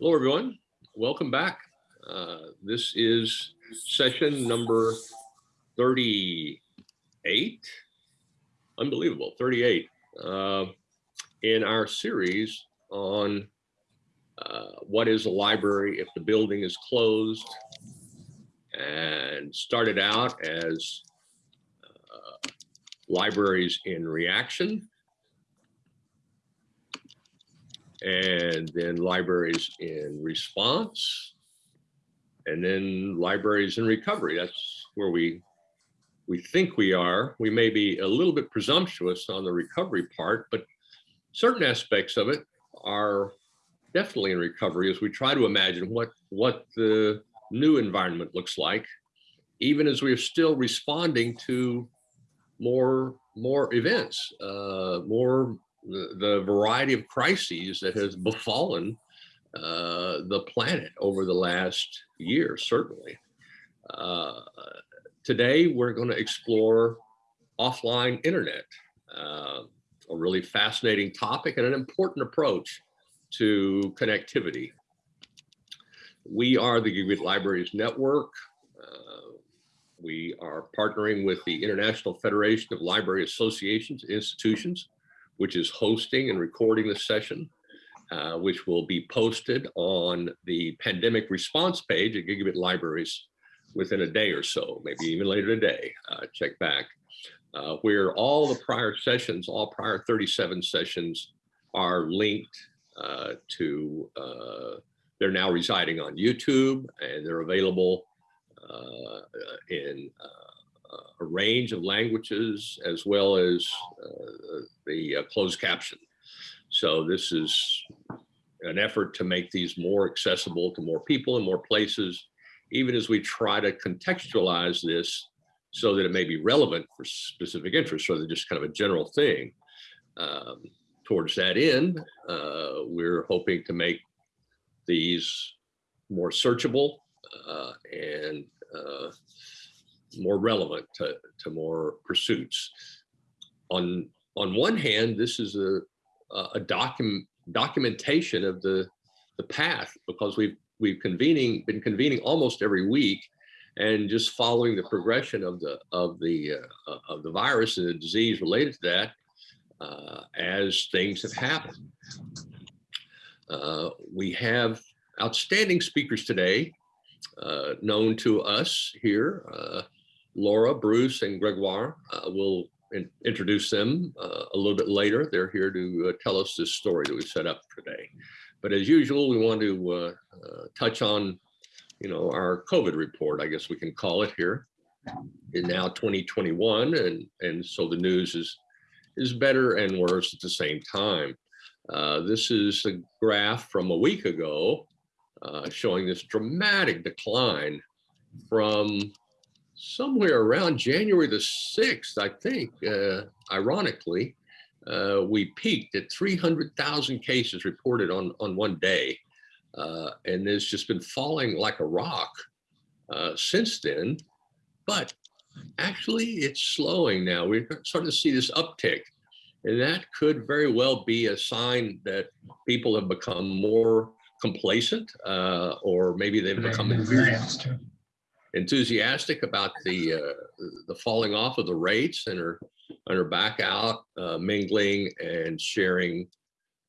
Hello, everyone. Welcome back. Uh, this is session number 38. Unbelievable, 38 uh, in our series on uh, what is a library if the building is closed and started out as uh, libraries in reaction and then libraries in response, and then libraries in recovery. That's where we we think we are. We may be a little bit presumptuous on the recovery part, but certain aspects of it are definitely in recovery as we try to imagine what what the new environment looks like, even as we're still responding to more more events, uh, more the, variety of crises that has befallen uh, the planet over the last year, certainly. Uh, today, we're going to explore offline internet, uh, a really fascinating topic and an important approach to connectivity. We are the Gigabit Libraries Network. Uh, we are partnering with the International Federation of Library Associations Institutions which is hosting and recording the session, uh, which will be posted on the pandemic response page at Gigabit Libraries within a day or so, maybe even later today. Uh, check back. Uh, where all the prior sessions, all prior 37 sessions are linked uh, to, uh, they're now residing on YouTube and they're available uh, in a range of languages as well as uh, the uh, closed caption. So this is an effort to make these more accessible to more people in more places, even as we try to contextualize this so that it may be relevant for specific interests rather than just kind of a general thing. Um, towards that end, uh, we're hoping to make these more searchable uh, and uh, more relevant to, to more pursuits. On, on one hand, this is a, a document documentation of the, the path because we've, we've convening, been convening almost every week and just following the progression of the, of the, uh, of the virus and the disease related to that uh, as things have happened. Uh, we have outstanding speakers today, uh, known to us here. Laura, Bruce, and Gregoire. Uh, we'll in introduce them uh, a little bit later. They're here to uh, tell us this story that we set up today. But as usual, we want to uh, uh, touch on, you know, our COVID report, I guess we can call it here. In now 2021, and and so the news is is better and worse at the same time. Uh, this is a graph from a week ago showing this dramatic decline from somewhere around January the 6th, I think, uh, ironically, uh, we peaked at 300,000 cases reported on, on one day. Uh, and it's just been falling like a rock uh, since then. But actually, it's slowing now. We're starting to see this uptick. And that could very well be a sign that people have become more complacent uh, or maybe they've become experienced enthusiastic about the uh, the falling off of the rates and are and are back out uh, mingling and sharing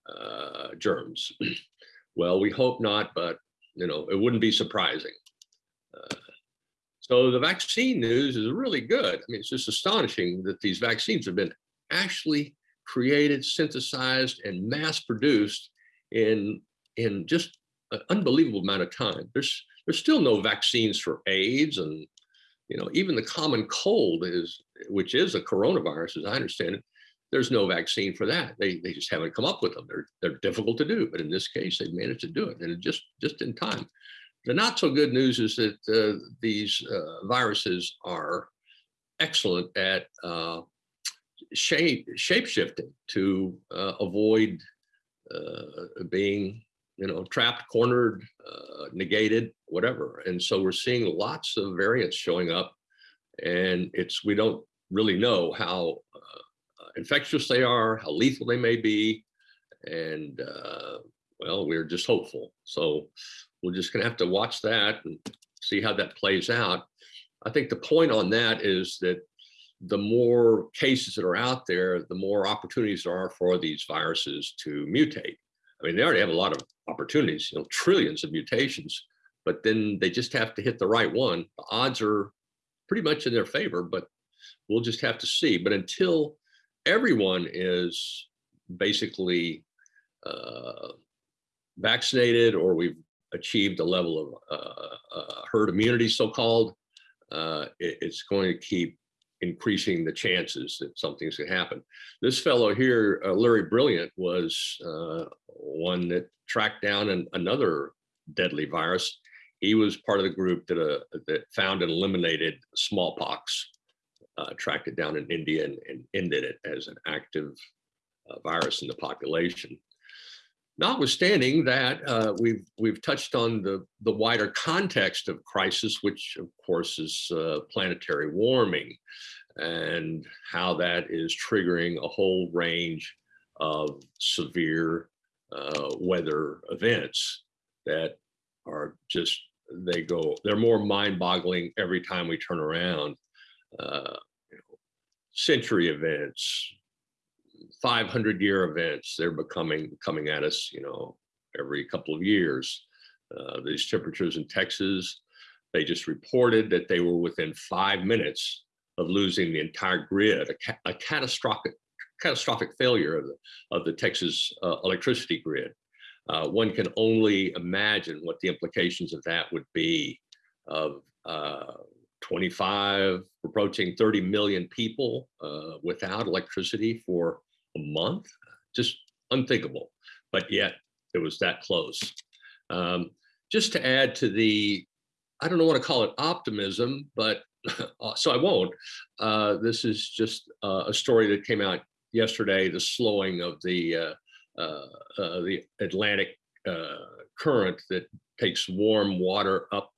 uh, germs. well, we hope not, but you know it wouldn't be surprising. Uh, so the vaccine news is really good. I mean, it's just astonishing that these vaccines have been actually created, synthesized, and mass produced in in just an unbelievable amount of time. There's there's still no vaccines for AIDS and you know even the common cold is which is a coronavirus as I understand it. There's no vaccine for that. They they just haven't come up with them. They're they're difficult to do, but in this case they've managed to do it and just just in time. The not so good news is that uh, these uh, viruses are excellent at uh, shape shape shifting to uh, avoid uh, being you know, trapped, cornered, uh, negated, whatever. And so we're seeing lots of variants showing up and it's, we don't really know how uh, infectious they are, how lethal they may be. And uh, well, well, we're just hopeful. So we're just gonna have to watch that and see how that plays out. I think the point on that is that the more cases that are out there, the more opportunities there are for these viruses to mutate. I mean, they already have a lot of opportunities, you know, trillions of mutations, but then they just have to hit the right one. The odds are pretty much in their favor, but we'll just have to see. But until everyone is basically uh, vaccinated or we've achieved a level of uh, uh, herd immunity, so-called, uh, it, it's going to keep increasing the chances that something's going to happen. This fellow here, uh, Larry Brilliant, was uh, one that tracked down an, another deadly virus. He was part of the group that, uh, that found and eliminated smallpox, uh, tracked it down in India and, and ended it as an active uh, virus in the population. Notwithstanding that, uh, we've we've touched on the the wider context of crisis, which of course is uh, planetary warming, and how that is triggering a whole range of severe uh, weather events that are just they go they're more mind-boggling every time we turn around. Uh, century events, 500 year events. They're becoming coming at us, you know, every couple of years. Uh, these temperatures in Texas, they just reported that they were within five minutes of losing the entire grid, a, ca a catastrophic catastrophic failure of the, of the Texas uh, electricity grid. Uh, one can only imagine what the implications of that would be of uh, 25, approaching 30 million people uh, without electricity for a month, just unthinkable. But yet it was that close. Um, just to add to the, I don't know what to call it, optimism, but uh, so I won't. Uh, this is just uh, a story that came out yesterday, the slowing of the, uh, uh, uh, the Atlantic current that takes warm water up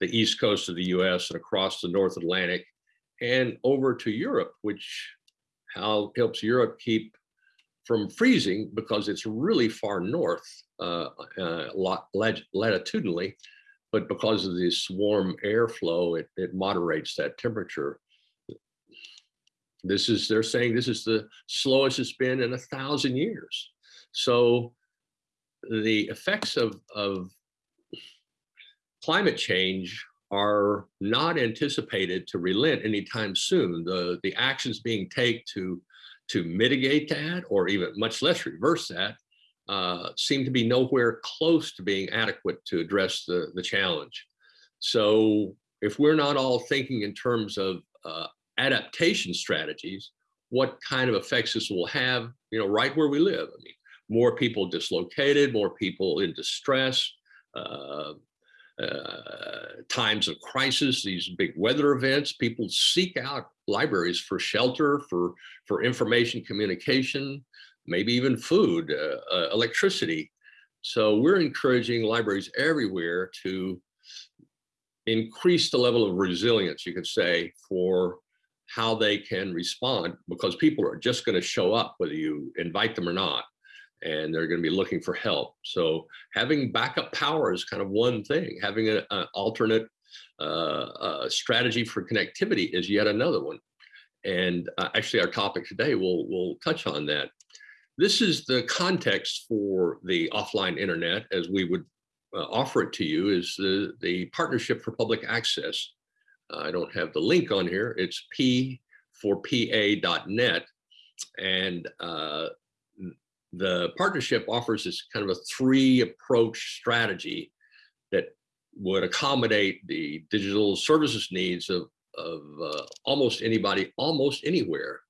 the east coast of the US and across the North Atlantic and over to Europe, which how helps Europe keep from freezing because it's really far north uh, uh, latitudinally, but because of this warm airflow, it, it moderates that temperature. This is, they're saying this is the slowest it's been in a thousand years. So the effects of, of climate change are not anticipated to relent anytime soon. The, the actions being taken to to mitigate that or even much less reverse that uh, seem to be nowhere close to being adequate to address the, the challenge. So if we're not all thinking in terms of uh, adaptation strategies, what kind of effects this will have, you know, right where we live. I mean, more people dislocated, more people in distress, uh, uh, times of crisis, these big weather events, people seek out libraries for shelter, for, for information communication, maybe even food, uh, uh, electricity. So we're encouraging libraries everywhere to increase the level of resilience, you could say, for how they can respond because people are just going to show up whether you invite them or not and they're going to be looking for help. So having backup power is kind of one thing. Having an alternate uh, uh, strategy for connectivity is yet another one. And uh, actually our topic today will will touch on that. This is the context for the offline internet as we would uh, offer it to you is the, the Partnership for Public Access. I don't have the link on here. It's p for pa.net. And uh, the partnership offers this kind of a three approach strategy that would accommodate the digital services needs of, of uh, almost anybody, almost anywhere.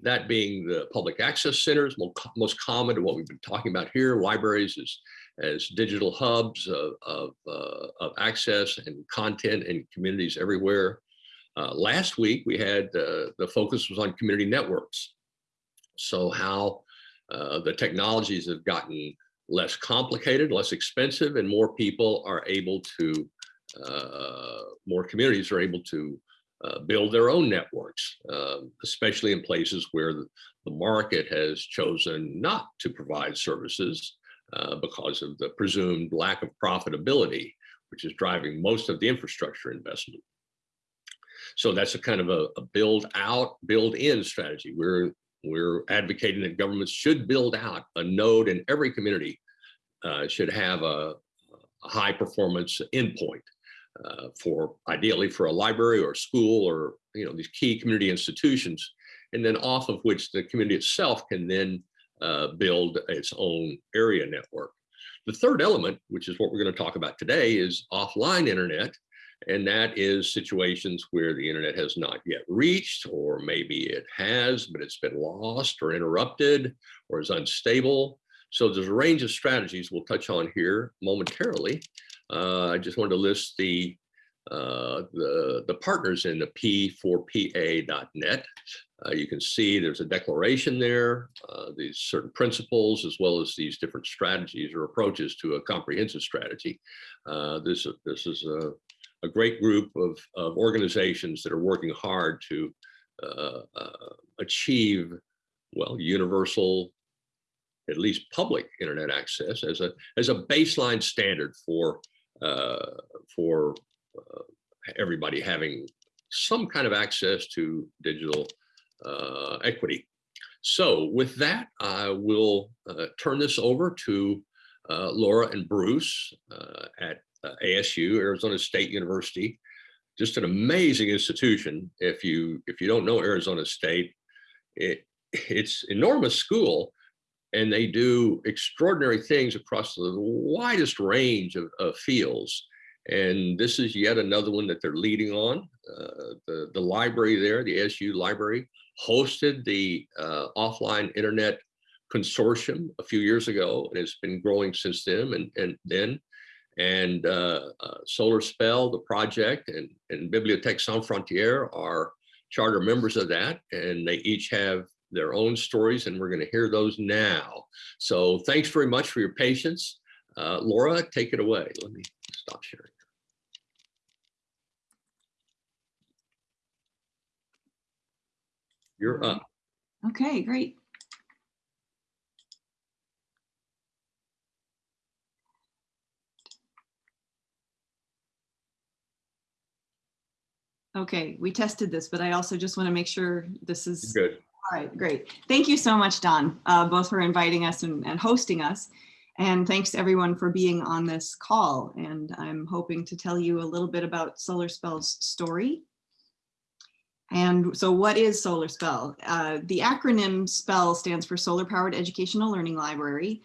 That being the public access centers, most common to what we've been talking about here, libraries as, as digital hubs of, of, uh, of access and content in communities everywhere. Uh, last week, we had uh, the focus was on community networks. So how uh, the technologies have gotten less complicated, less expensive, and more people are able to, uh, more communities are able to uh, build their own networks, um, especially in places where the, market has chosen not to provide services uh, because of the presumed lack of profitability, which is driving most of the infrastructure investment. So that's a kind of a, a build out, build in strategy. We're, we're advocating that governments should build out a node in every community, uh, should have a, a high performance endpoint uh, for ideally for a library or school or you know these key community institutions and then off of which the community itself can then uh, build its own area network. The third element, which is what we're going to talk about today, is offline internet. And that is situations where the internet has not yet reached, or maybe it has, but it's been lost or interrupted or is unstable. So there's a range of strategies we'll touch on here momentarily. Uh, I just wanted to list the uh, the, the partners in the P4PA.net. Uh, you can see there's a declaration there, uh, these certain principles, as well as these different strategies or approaches to a comprehensive strategy. Uh, this, this is a, a great group of, of organizations that are working hard to uh, uh, achieve, well, universal, at least public internet access as a, as a baseline standard for, for uh, everybody having some kind of access to digital uh, equity. So with that, I will uh, turn this over to uh, Laura and Bruce uh, at uh, ASU, Arizona State University. Just an amazing institution. If you if you don't know Arizona State, it, it's enormous school and they do extraordinary things across the widest range of, of fields. And this is yet another one that they're leading on. Uh, the, the library there, the ASU library, hosted the uh, offline internet consortium a few years ago, and it's been growing since then. And, and then, and uh, uh, Solar Spell, the project, and, and Bibliothèque Sans Frontières are charter members of that, and they each have their own stories, and we're going to hear those now. So thanks very much for your patience. Uh, Laura, take it away. Let me stop sharing. You're up. Okay, great. Okay, we tested this, but I also just want to make sure this is Good. all right. Great. Thank you so much, Don, uh, both for inviting us and, and hosting us. And thanks everyone for being on this call. And I'm hoping to tell you a little bit about Solar Spell's story and so what is Solar Spell? Uh, the acronym SPELL stands for Solar Powered Educational Learning Library.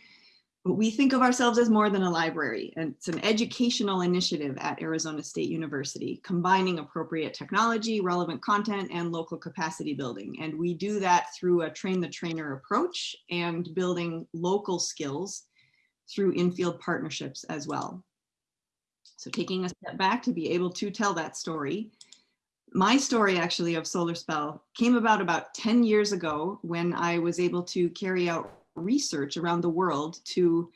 But we think of ourselves as more than a library. And it's an educational initiative at Arizona State University, combining appropriate technology, relevant content, and local capacity building. And we do that through a train the trainer approach and building local skills through infield partnerships as well. So taking a step back to be able to tell that story, my story actually of Solar Spell came about about 10 years ago when I was able to carry out research around the world to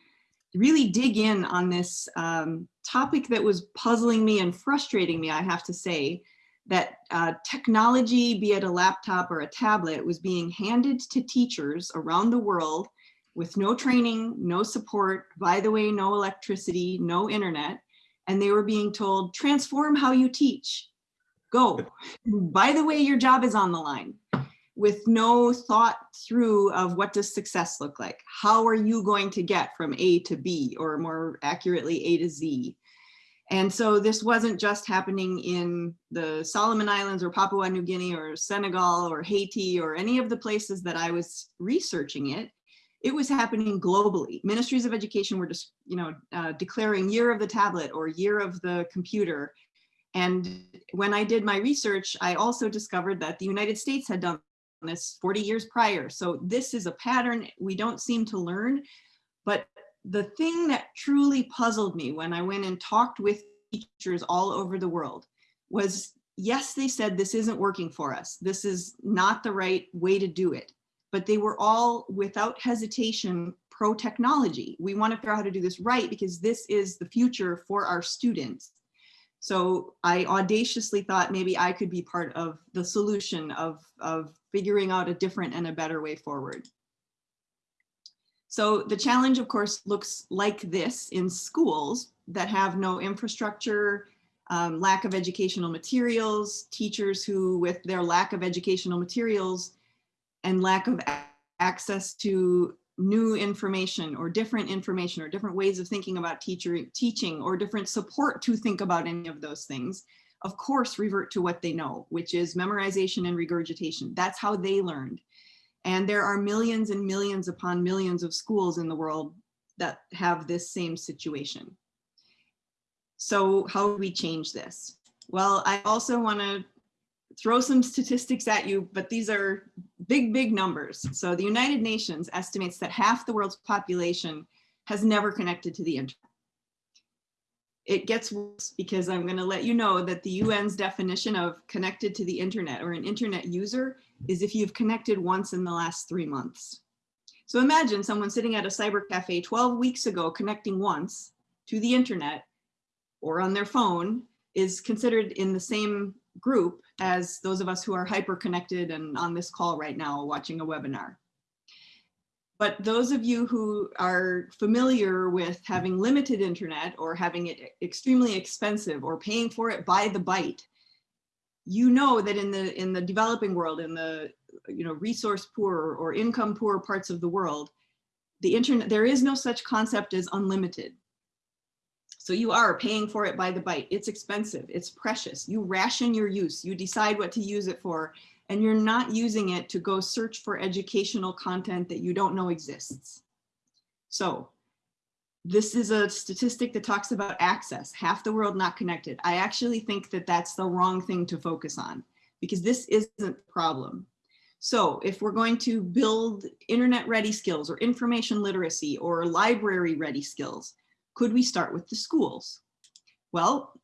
really dig in on this um, topic that was puzzling me and frustrating me, I have to say, that uh, technology, be it a laptop or a tablet, was being handed to teachers around the world with no training, no support, by the way, no electricity, no internet, and they were being told, transform how you teach go. By the way, your job is on the line with no thought through of what does success look like? How are you going to get from A to B or more accurately A to Z? And so this wasn't just happening in the Solomon Islands or Papua New Guinea or Senegal or Haiti or any of the places that I was researching it. It was happening globally. Ministries of education were just, you know, uh, declaring year of the tablet or year of the computer and when I did my research, I also discovered that the United States had done this 40 years prior. So this is a pattern we don't seem to learn. But the thing that truly puzzled me when I went and talked with teachers all over the world was, yes, they said this isn't working for us. This is not the right way to do it. But they were all without hesitation pro technology. We want to figure out how to do this right because this is the future for our students. So I audaciously thought maybe I could be part of the solution of, of figuring out a different and a better way forward. So the challenge, of course, looks like this in schools that have no infrastructure, um, lack of educational materials, teachers who with their lack of educational materials and lack of access to new information or different information or different ways of thinking about teacher teaching or different support to think about any of those things, of course, revert to what they know, which is memorization and regurgitation. That's how they learned. And there are millions and millions upon millions of schools in the world that have this same situation. So how do we change this? Well, I also want to throw some statistics at you, but these are big, big numbers. So the United Nations estimates that half the world's population has never connected to the internet. It gets worse because I'm going to let you know that the UN's definition of connected to the internet or an internet user is if you've connected once in the last three months. So imagine someone sitting at a cyber cafe 12 weeks ago connecting once to the internet or on their phone is considered in the same group as those of us who are hyper connected and on this call right now watching a webinar. But those of you who are familiar with having limited internet or having it extremely expensive or paying for it by the byte, you know that in the in the developing world, in the you know resource poor or income poor parts of the world, the internet there is no such concept as unlimited. So you are paying for it by the byte. It's expensive. It's precious. You ration your use. You decide what to use it for, and you're not using it to go search for educational content that you don't know exists. So this is a statistic that talks about access, half the world not connected. I actually think that that's the wrong thing to focus on because this isn't the problem. So if we're going to build internet ready skills or information literacy or library ready skills, could we start with the schools? Well,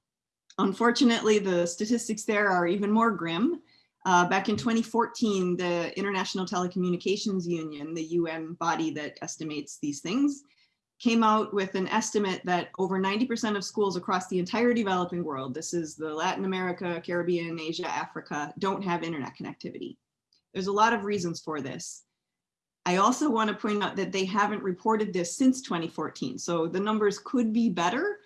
unfortunately, the statistics there are even more grim. Uh, back in 2014, the International Telecommunications Union, the UN body that estimates these things, came out with an estimate that over 90% of schools across the entire developing world, this is the Latin America, Caribbean, Asia, Africa, don't have internet connectivity. There's a lot of reasons for this. I also want to point out that they haven't reported this since 2014. So the numbers could be better.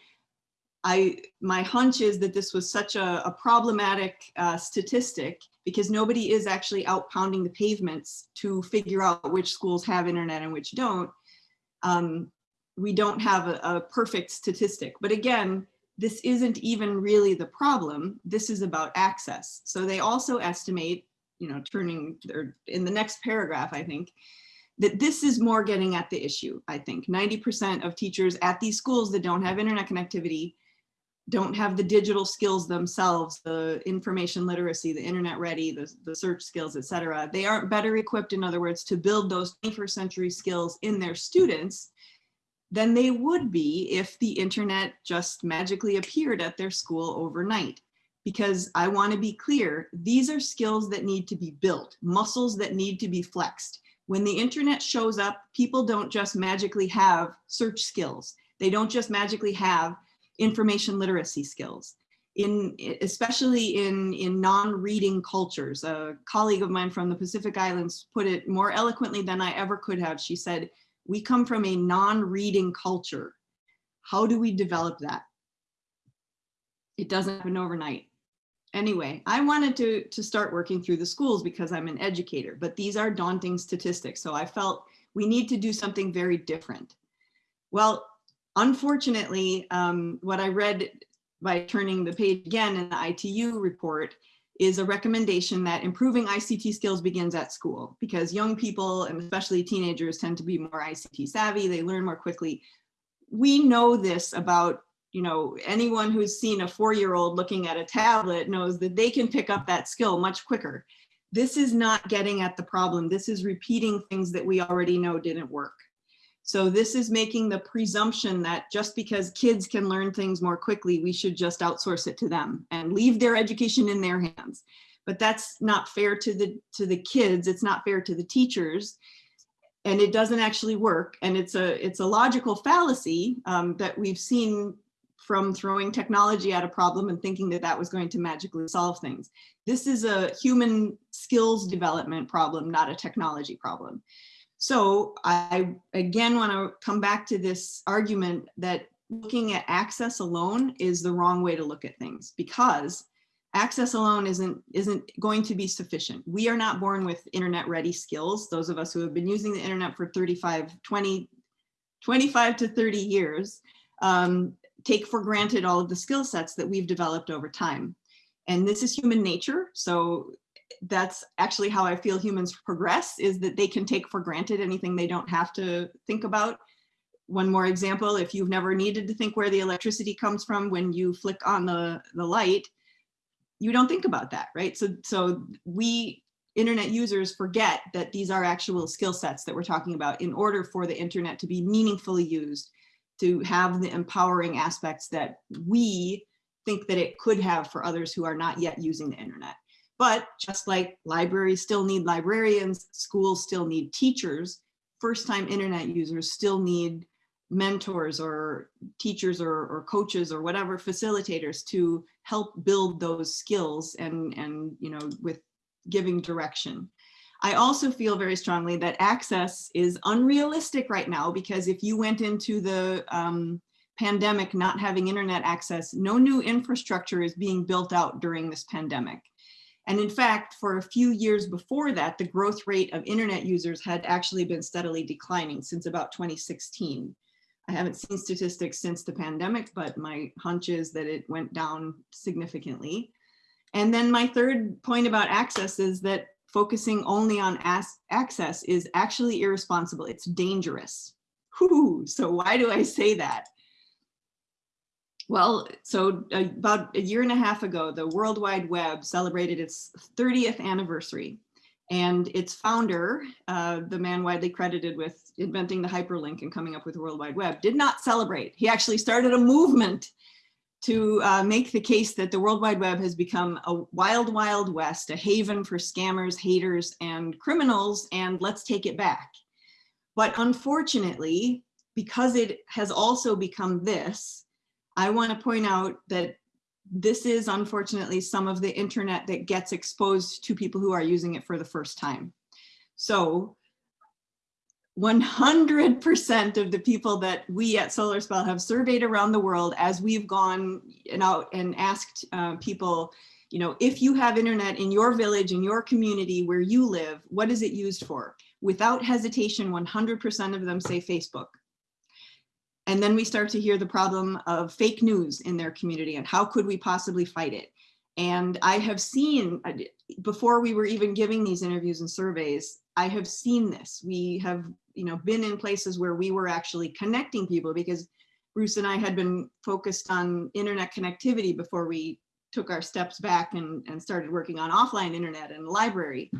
I, my hunch is that this was such a, a problematic uh, statistic because nobody is actually out pounding the pavements to figure out which schools have internet and which don't. Um, we don't have a, a perfect statistic, but again, this isn't even really the problem. This is about access. So they also estimate, you know, turning or in the next paragraph, I think, that this is more getting at the issue, I think. 90% of teachers at these schools that don't have internet connectivity don't have the digital skills themselves, the information literacy, the internet ready, the, the search skills, et cetera. They aren't better equipped, in other words, to build those 21st century skills in their students than they would be if the internet just magically appeared at their school overnight. Because I wanna be clear, these are skills that need to be built, muscles that need to be flexed. When the internet shows up, people don't just magically have search skills. They don't just magically have information literacy skills. In, especially in, in non-reading cultures. A colleague of mine from the Pacific Islands put it more eloquently than I ever could have. She said, we come from a non-reading culture. How do we develop that? It doesn't happen overnight. Anyway, I wanted to, to start working through the schools because I'm an educator, but these are daunting statistics. So I felt we need to do something very different. Well, unfortunately, um, what I read by turning the page again in the ITU report is a recommendation that improving ICT skills begins at school because young people and especially teenagers tend to be more ICT savvy, they learn more quickly. We know this about you know, anyone who's seen a four-year-old looking at a tablet knows that they can pick up that skill much quicker. This is not getting at the problem. This is repeating things that we already know didn't work. So this is making the presumption that just because kids can learn things more quickly, we should just outsource it to them and leave their education in their hands. But that's not fair to the, to the kids. It's not fair to the teachers and it doesn't actually work. And it's a, it's a logical fallacy um, that we've seen from throwing technology at a problem and thinking that that was going to magically solve things. This is a human skills development problem, not a technology problem. So I again want to come back to this argument that looking at access alone is the wrong way to look at things because access alone isn't isn't going to be sufficient. We are not born with internet ready skills. Those of us who have been using the internet for 35, 20, 25 to 30 years um, take for granted all of the skill sets that we've developed over time. And this is human nature. So that's actually how I feel humans progress is that they can take for granted anything they don't have to think about. One more example, if you've never needed to think where the electricity comes from when you flick on the, the light, you don't think about that, right? So, so we internet users forget that these are actual skill sets that we're talking about in order for the internet to be meaningfully used, to have the empowering aspects that we think that it could have for others who are not yet using the internet. But just like libraries still need librarians, schools still need teachers, first time internet users still need mentors or teachers or, or coaches or whatever facilitators to help build those skills and, and you know, with giving direction. I also feel very strongly that access is unrealistic right now because if you went into the um, pandemic not having internet access, no new infrastructure is being built out during this pandemic. And in fact, for a few years before that, the growth rate of internet users had actually been steadily declining since about 2016. I haven't seen statistics since the pandemic, but my hunch is that it went down significantly. And then my third point about access is that focusing only on access is actually irresponsible. It's dangerous. Whew, so why do I say that? Well, so about a year and a half ago, the World Wide Web celebrated its 30th anniversary. And its founder, uh, the man widely credited with inventing the hyperlink and coming up with the World Wide Web, did not celebrate. He actually started a movement to uh, make the case that the World Wide Web has become a wild, wild west, a haven for scammers, haters, and criminals, and let's take it back. But unfortunately, because it has also become this, I want to point out that this is unfortunately some of the internet that gets exposed to people who are using it for the first time. So 100% of the people that we at SolarSpell have surveyed around the world as we've gone and out and asked uh, people, you know, if you have internet in your village, in your community where you live, what is it used for? Without hesitation, 100% of them say Facebook. And then we start to hear the problem of fake news in their community and how could we possibly fight it? And I have seen, before we were even giving these interviews and surveys, I have seen this. We have you know, been in places where we were actually connecting people because Bruce and I had been focused on internet connectivity before we took our steps back and, and started working on offline internet and library.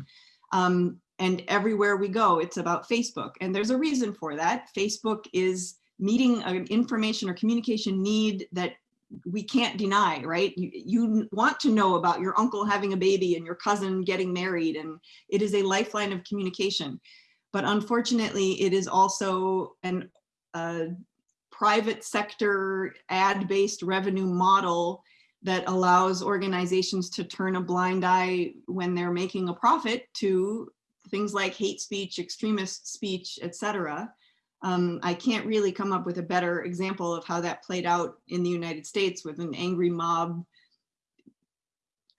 Um, and everywhere we go, it's about Facebook. And there's a reason for that. Facebook is meeting an information or communication need that we can't deny, right? You, you want to know about your uncle having a baby and your cousin getting married, and it is a lifeline of communication. But unfortunately, it is also an a private sector ad-based revenue model that allows organizations to turn a blind eye when they're making a profit to things like hate speech, extremist speech, etc. Um, I can't really come up with a better example of how that played out in the United States with an angry mob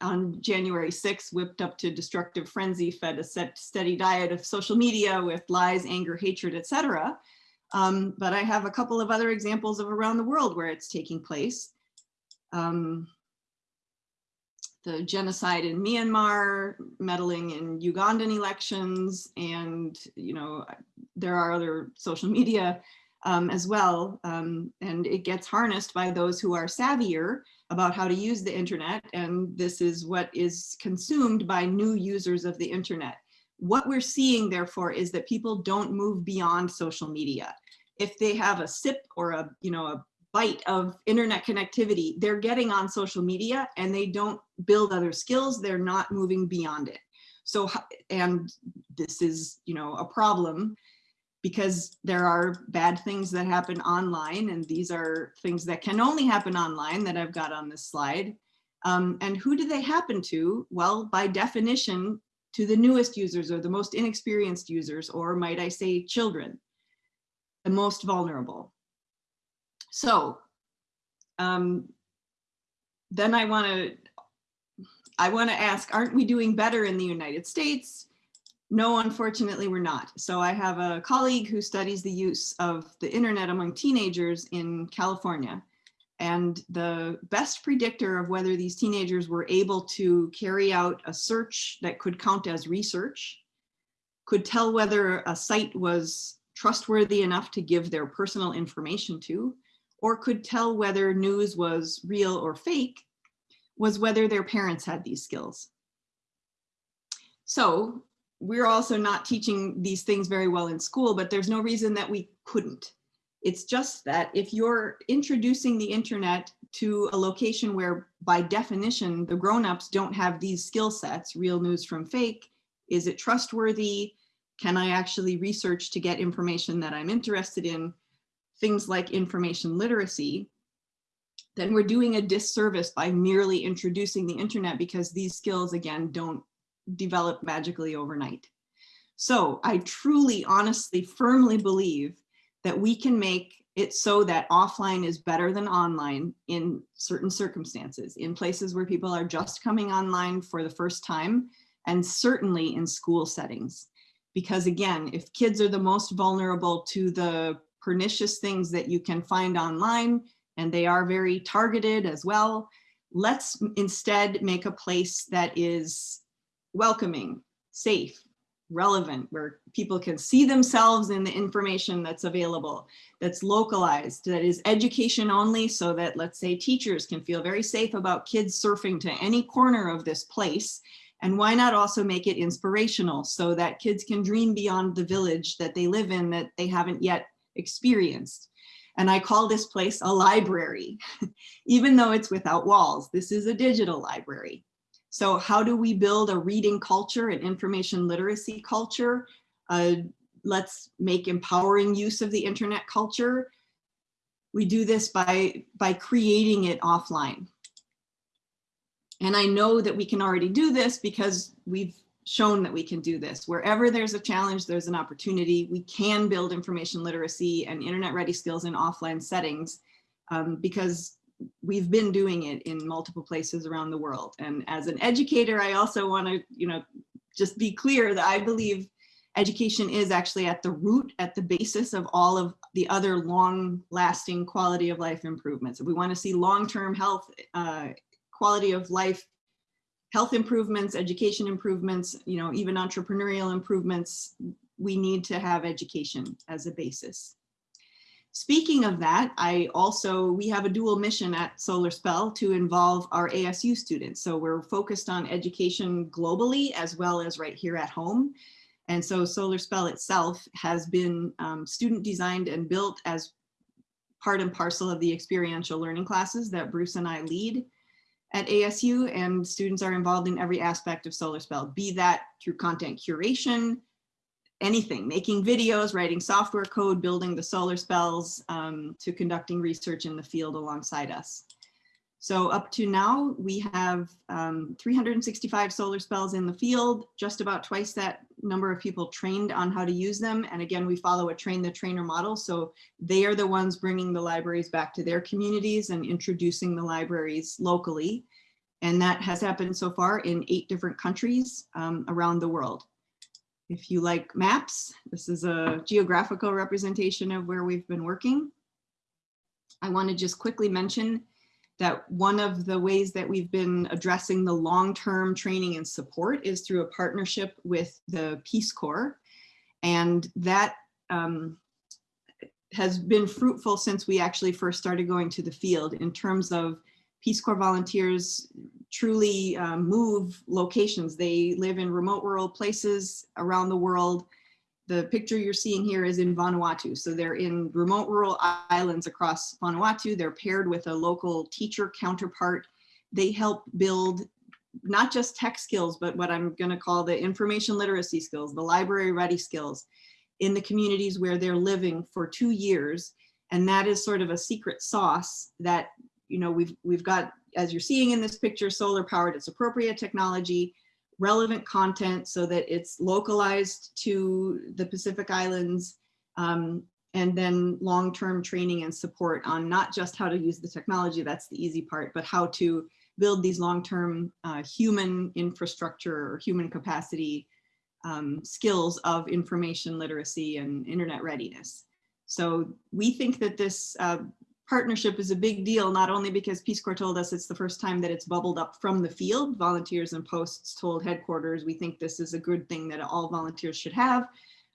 on January 6th, whipped up to destructive frenzy, fed a set steady diet of social media with lies, anger, hatred, etc. Um, but I have a couple of other examples of around the world where it's taking place. Um, the genocide in Myanmar, meddling in Ugandan elections, and you know there are other social media um, as well. Um, and it gets harnessed by those who are savvier about how to use the internet. And this is what is consumed by new users of the internet. What we're seeing, therefore, is that people don't move beyond social media. If they have a sip or a, you know, a bite of internet connectivity, they're getting on social media and they don't build other skills. They're not moving beyond it. So, and this is, you know, a problem because there are bad things that happen online and these are things that can only happen online that I've got on this slide. Um, and who do they happen to? Well, by definition, to the newest users or the most inexperienced users, or might I say children, the most vulnerable. So um, then I want to I want to ask, aren't we doing better in the United States? No, unfortunately, we're not. So I have a colleague who studies the use of the internet among teenagers in California. And the best predictor of whether these teenagers were able to carry out a search that could count as research, could tell whether a site was trustworthy enough to give their personal information to, or could tell whether news was real or fake, was whether their parents had these skills. So we're also not teaching these things very well in school, but there's no reason that we couldn't. It's just that if you're introducing the internet to a location where by definition, the grownups don't have these skill sets, real news from fake, is it trustworthy? Can I actually research to get information that I'm interested in? Things like information literacy, then we're doing a disservice by merely introducing the internet because these skills, again, don't develop magically overnight. So I truly, honestly, firmly believe that we can make it so that offline is better than online in certain circumstances, in places where people are just coming online for the first time, and certainly in school settings. Because again, if kids are the most vulnerable to the pernicious things that you can find online, and they are very targeted as well, let's instead make a place that is welcoming, safe, relevant, where people can see themselves in the information that's available, that's localized, that is education only so that let's say teachers can feel very safe about kids surfing to any corner of this place. And why not also make it inspirational so that kids can dream beyond the village that they live in that they haven't yet experienced. And I call this place a library, even though it's without walls. This is a digital library. So how do we build a reading culture and information literacy culture? Uh, let's make empowering use of the internet culture. We do this by, by creating it offline. And I know that we can already do this because we've shown that we can do this. Wherever there's a challenge, there's an opportunity. We can build information literacy and internet ready skills in offline settings um, because we've been doing it in multiple places around the world. And as an educator, I also want to, you know, just be clear that I believe education is actually at the root, at the basis of all of the other long lasting quality of life improvements. If we want to see long-term health, uh, quality of life, health improvements, education improvements, you know, even entrepreneurial improvements, we need to have education as a basis. Speaking of that, I also, we have a dual mission at Solar Spell to involve our ASU students. So we're focused on education globally as well as right here at home. And so Solar Spell itself has been um, student designed and built as part and parcel of the experiential learning classes that Bruce and I lead at ASU and students are involved in every aspect of Solar Spell, be that through content curation, anything, making videos, writing software code, building the solar spells, um, to conducting research in the field alongside us. So up to now, we have um, 365 solar spells in the field, just about twice that number of people trained on how to use them. And again, we follow a train the trainer model. So they are the ones bringing the libraries back to their communities and introducing the libraries locally. And that has happened so far in eight different countries um, around the world. If you like maps, this is a geographical representation of where we've been working. I want to just quickly mention that one of the ways that we've been addressing the long-term training and support is through a partnership with the Peace Corps. And that um, has been fruitful since we actually first started going to the field in terms of Peace Corps volunteers truly um, move locations. They live in remote rural places around the world. The picture you're seeing here is in Vanuatu. So they're in remote rural islands across Vanuatu. They're paired with a local teacher counterpart. They help build not just tech skills, but what I'm gonna call the information literacy skills, the library ready skills in the communities where they're living for two years. And that is sort of a secret sauce that, you know, we've, we've got as you're seeing in this picture, solar powered, it's appropriate technology. Relevant content so that it's localized to the Pacific Islands, um, and then long-term training and support on not just how to use the technology, that's the easy part, but how to build these long-term uh, human infrastructure or human capacity um, skills of information literacy and internet readiness. So we think that this uh, partnership is a big deal, not only because Peace Corps told us it's the first time that it's bubbled up from the field, volunteers and posts told headquarters, we think this is a good thing that all volunteers should have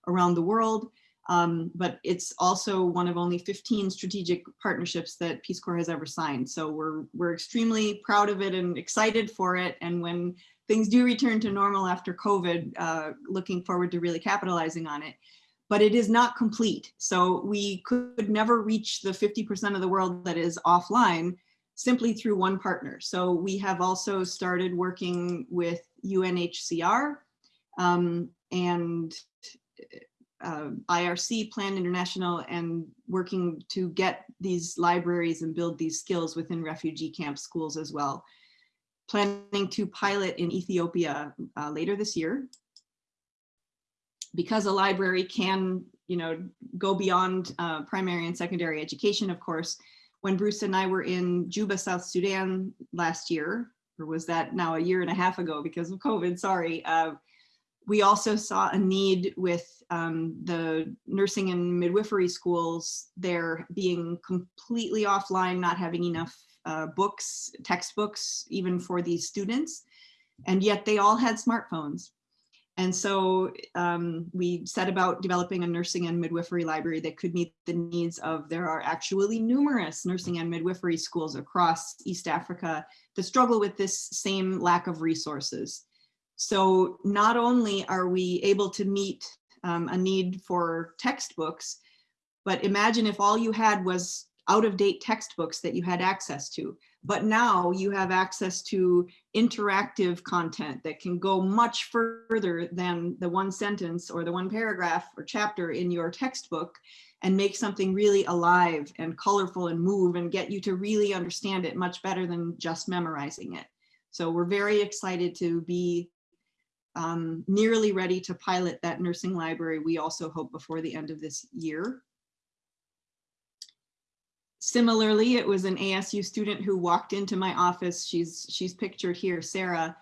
around the world. Um, but it's also one of only 15 strategic partnerships that Peace Corps has ever signed. So we're, we're extremely proud of it and excited for it. And when things do return to normal after COVID, uh, looking forward to really capitalizing on it. But it is not complete. So we could never reach the 50% of the world that is offline simply through one partner. So we have also started working with UNHCR um, and uh, IRC, Plan International, and working to get these libraries and build these skills within refugee camp schools as well. Planning to pilot in Ethiopia uh, later this year. Because a library can, you know, go beyond uh, primary and secondary education, of course, when Bruce and I were in Juba, South Sudan last year, or was that now a year and a half ago because of COVID, sorry, uh, we also saw a need with um, the nursing and midwifery schools there being completely offline, not having enough uh, books, textbooks, even for these students. And yet they all had smartphones. And so um, we set about developing a nursing and midwifery library that could meet the needs of, there are actually numerous nursing and midwifery schools across East Africa that struggle with this same lack of resources. So not only are we able to meet um, a need for textbooks, but imagine if all you had was out of date textbooks that you had access to. But now you have access to interactive content that can go much further than the one sentence or the one paragraph or chapter in your textbook and make something really alive and colorful and move and get you to really understand it much better than just memorizing it. So we're very excited to be um, nearly ready to pilot that nursing library, we also hope before the end of this year. Similarly, it was an ASU student who walked into my office. She's, she's pictured here, Sarah,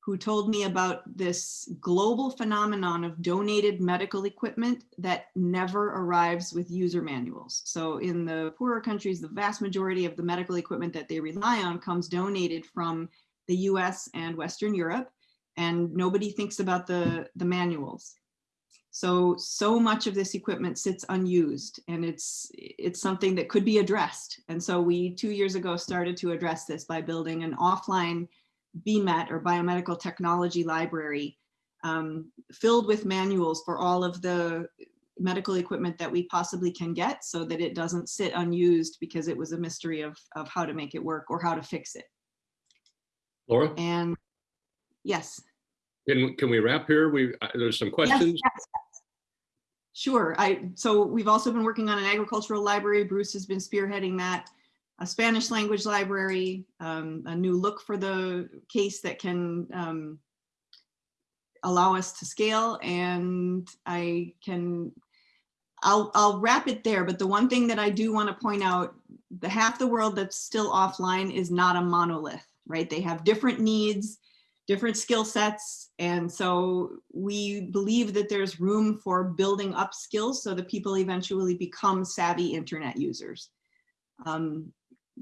who told me about this global phenomenon of donated medical equipment that never arrives with user manuals. So in the poorer countries, the vast majority of the medical equipment that they rely on comes donated from the US and Western Europe and nobody thinks about the, the manuals. So, so much of this equipment sits unused and it's, it's something that could be addressed. And so we two years ago started to address this by building an offline BMET or biomedical technology library um, filled with manuals for all of the medical equipment that we possibly can get so that it doesn't sit unused because it was a mystery of, of how to make it work or how to fix it. Laura, And yes. can, can we wrap here? We, uh, there's some questions. yes, yes. Sure. I, so we've also been working on an agricultural library. Bruce has been spearheading that. A Spanish language library, um, a new look for the case that can um, allow us to scale. And I can, I'll, I'll wrap it there. But the one thing that I do want to point out, the half the world that's still offline is not a monolith, right? They have different needs different skill sets. And so we believe that there's room for building up skills so that people eventually become savvy internet users. Um,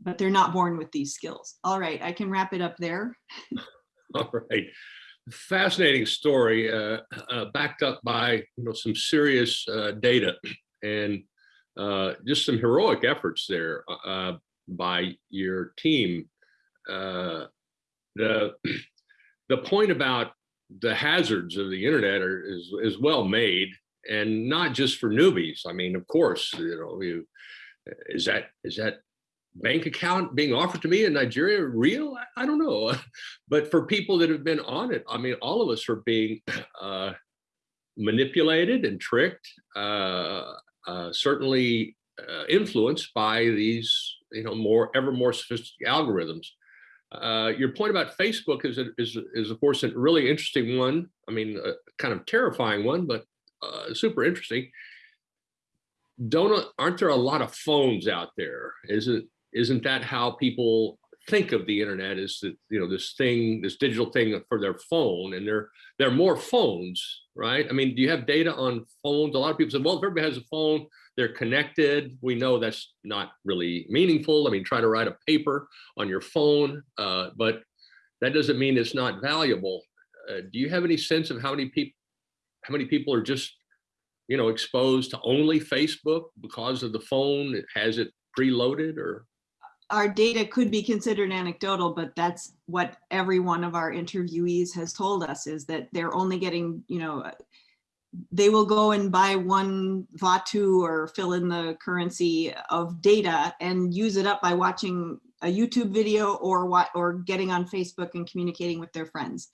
but they're not born with these skills. All right, I can wrap it up there. All right. Fascinating story, uh, uh, backed up by you know some serious uh, data and uh, just some heroic efforts there uh, by your team. Uh, the the point about the hazards of the internet are, is is well made, and not just for newbies. I mean, of course, you know, you is that is that bank account being offered to me in Nigeria real? I, I don't know, but for people that have been on it, I mean, all of us are being uh, manipulated and tricked. Uh, uh, certainly uh, influenced by these, you know, more ever more sophisticated algorithms. Uh, your point about Facebook is, is, is of course a really interesting one. I mean, kind of terrifying one, but uh, super interesting. Don't, aren't there a lot of phones out there? Isn't, isn't that how people think of the internet is that, you know, this thing, this digital thing for their phone and there, there are more phones, right? I mean, do you have data on phones? A lot of people say, well, if everybody has a phone, they're connected. We know that's not really meaningful. I mean, try to write a paper on your phone, uh, but that doesn't mean it's not valuable. Uh, do you have any sense of how many people, how many people are just, you know, exposed to only Facebook because of the phone? Has it preloaded or? Our data could be considered anecdotal, but that's what every one of our interviewees has told us is that they're only getting, you know, they will go and buy one Vatu or fill in the currency of data and use it up by watching a YouTube video or what or getting on Facebook and communicating with their friends.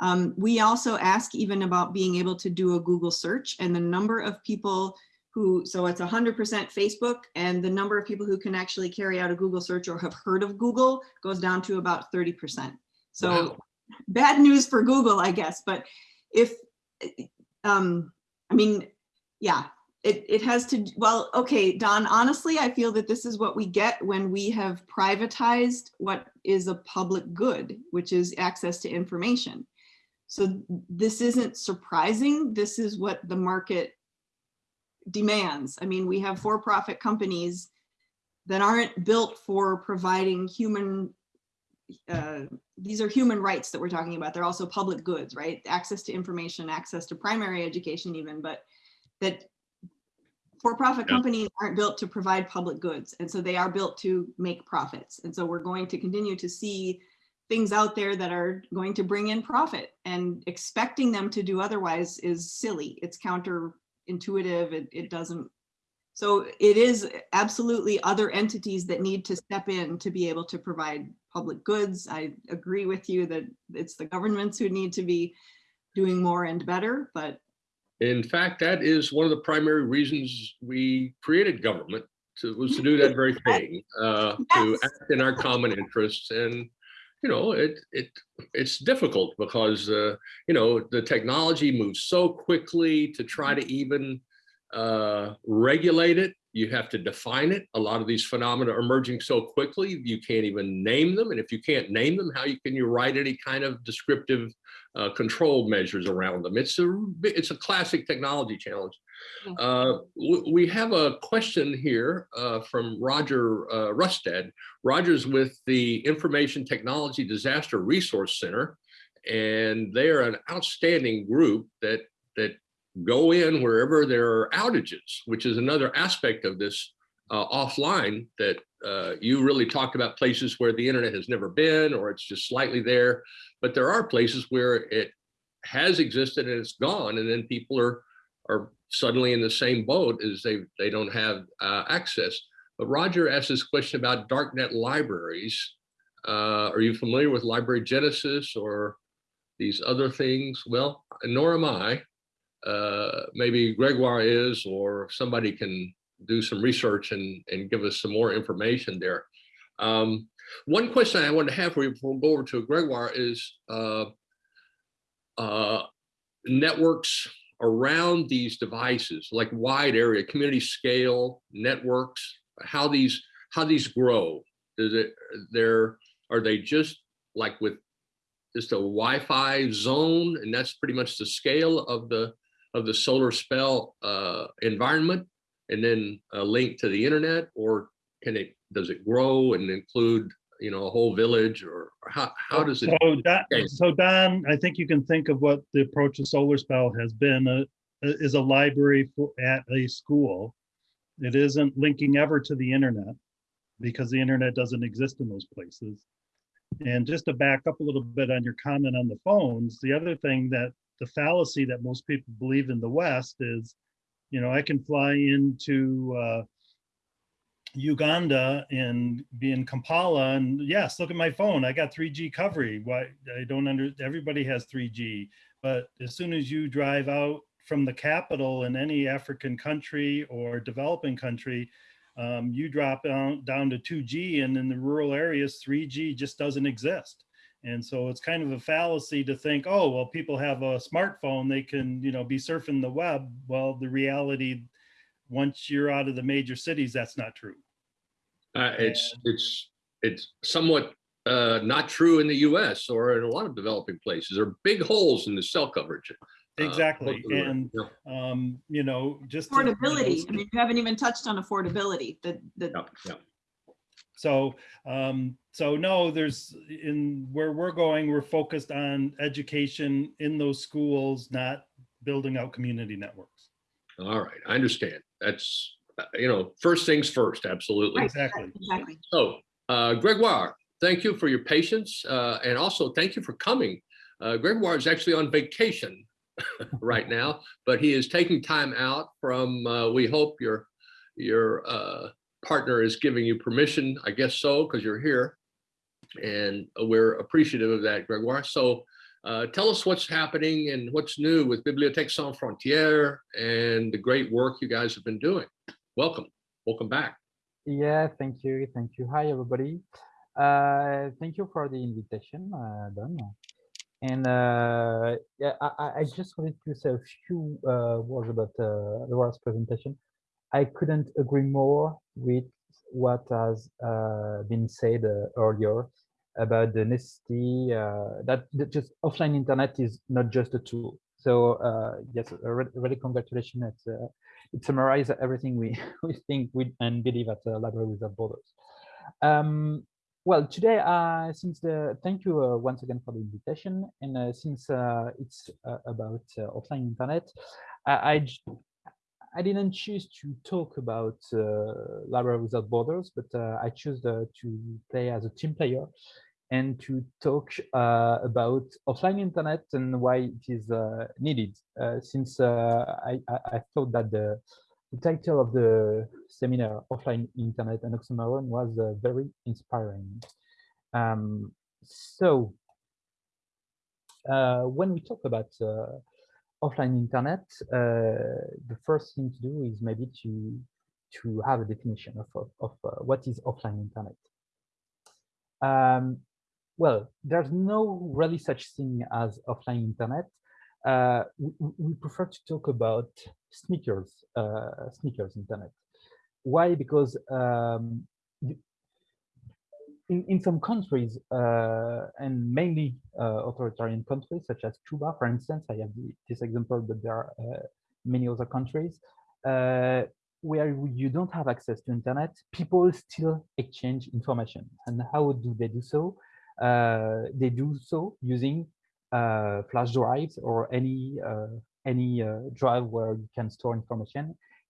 Um, we also ask even about being able to do a Google search and the number of people who, so it's 100% Facebook and the number of people who can actually carry out a Google search or have heard of Google goes down to about 30%. So Wow. bad news for Google, I guess, but if, um, I mean, yeah, it, it has to, well, okay, Don, honestly, I feel that this is what we get when we have privatized what is a public good, which is access to information. So this isn't surprising. This is what the market demands. I mean, we have for-profit companies that aren't built for providing human, uh, these are human rights that we're talking about. They're also public goods, right? Access to information, access to primary education even, but that for-profit Yeah. companies aren't built to provide public goods. And so they are built to make profits. And so we're going to continue to see things out there that are going to bring in profit and expecting them to do otherwise is silly. It's counterintuitive. It, it doesn't. So it is absolutely other entities that need to step in to be able to provide public goods. I agree with you that it's the governments who need to be doing more and better, but In fact, that is one of the primary reasons we created government to, was to do that very thing, uh, to act in our common interests. And, you know, it, it, it's difficult because, uh, you know, the technology moves so quickly to try to even uh, regulate it. You have to define it. A lot of these phenomena are emerging so quickly, you can't even name them. And if you can't name them, how you can you write any kind of descriptive uh, control measures around them? It's a it's a classic technology challenge. Yeah. Uh, we have a question here uh, from Roger uh, Rustad. Roger's with the Information Technology Disaster Resource Center, and they are an outstanding group that that go in wherever there are outages, which is another aspect of this uh, offline that uh, you really talked about places where the internet has never been or it's just slightly there. But there are places where it has existed and it's gone, and then people are are suddenly in the same boat as they they don't have uh, access. But Roger asked this question about darknet libraries. Uh, are you familiar with Library Genesis or these other things? Well, nor am I. Uh, maybe Gregoire is, or somebody can do some research and, and give us some more information there. Um, one question I want to have for you before we go over to Gregoire is uh, uh, networks around these devices, like wide area, community scale networks, how these how these grow. It they're are they just like with just a Wi-Fi zone, and that's pretty much the scale of the of the solar spell uh, environment, and then a link to the internet, or can it does it grow and include you know a whole village, or, or how how does it? So Don, so Don, I think you can think of what the approach to Solar Spell has been, uh, is a library for, at a school. It isn't linking ever to the internet because the internet doesn't exist in those places. And just to back up a little bit on your comment on the phones, the other thing that the fallacy that most people believe in the West is, you know, I can fly into uh, Uganda and be in Kampala and yes, look at my phone. I got 3G coverage. Why I don't under everybody has 3G, but as soon as you drive out from the capital in any African country or developing country, Um, you drop down, down to 2G and in the rural areas, 3G just doesn't exist. And so it's kind of a fallacy to think, oh, well, people have a smartphone, they can, you know, be surfing the web. Well, the reality, once you're out of the major cities, that's not true. Uh, it's, it's, it's somewhat uh, not true in the US or in a lot of developing places. There are big holes in the cell coverage. uh, Exactly. locally. And, Yeah, um, you know, just. to- Affordability, I mean, you haven't even touched on affordability, the, the, yeah, yeah. So, um, so no, there's in where we're going, we're focused on education in those schools, not building out community networks. All right, I understand. That's, uh, you know, first things first, absolutely. Exactly. exactly. So, uh, Gregoire, thank you for your patience, uh, and also thank you for coming. Uh, Gregoire is actually on vacation right now, but he is taking time out from, uh, we hope your, your uh, partner is giving you permission, I guess so, because you're here. And we're appreciative of that, Gregoire. So uh, tell us what's happening and what's new with Bibliothèque Sans Frontières and the great work you guys have been doing. Welcome, welcome back. Yeah, thank you. Thank you. Hi, everybody. Uh, thank you for the invitation, uh, Don. And uh, yeah, I, I- just wanted to say a few uh, words about uh, Laura's presentation. I couldn't agree more with what has uh, been said earlier about the necessity uh, that, that just offline internet is not just a tool. So uh, yes, re- really congratulations. Uh, it summarizes everything we, we think we, and believe at uh, Library Without Borders. Um, well, today, uh, since the thank you uh, once again for the invitation, and uh, since it's about offline internet, I, I I didn't choose to talk about uh, Library Without Borders, but uh, I chose uh, to play as a team player and to talk uh, about offline internet and why it is uh, needed. Uh, since I, I, thought that the, the title of the seminar, Offline Internet and Oxymoron, was very inspiring. Um, so, when we talk about offline internet, uh, the first thing to do is maybe to to have a definition of, of, of uh, what is offline internet. Um, well, there's no really such thing as offline internet. Uh, we, we- prefer to talk about sneakers, uh, sneakers internet. Why? Because um, in, in some countries, uh, and mainly uh, authoritarian countries, such as Cuba, for instance, I have this example, but there are uh, many other countries, where you don't have access to internet, people still exchange information. And how do they do so? Uh, they do so using uh, flash drives or any uh, any drive where you can store information,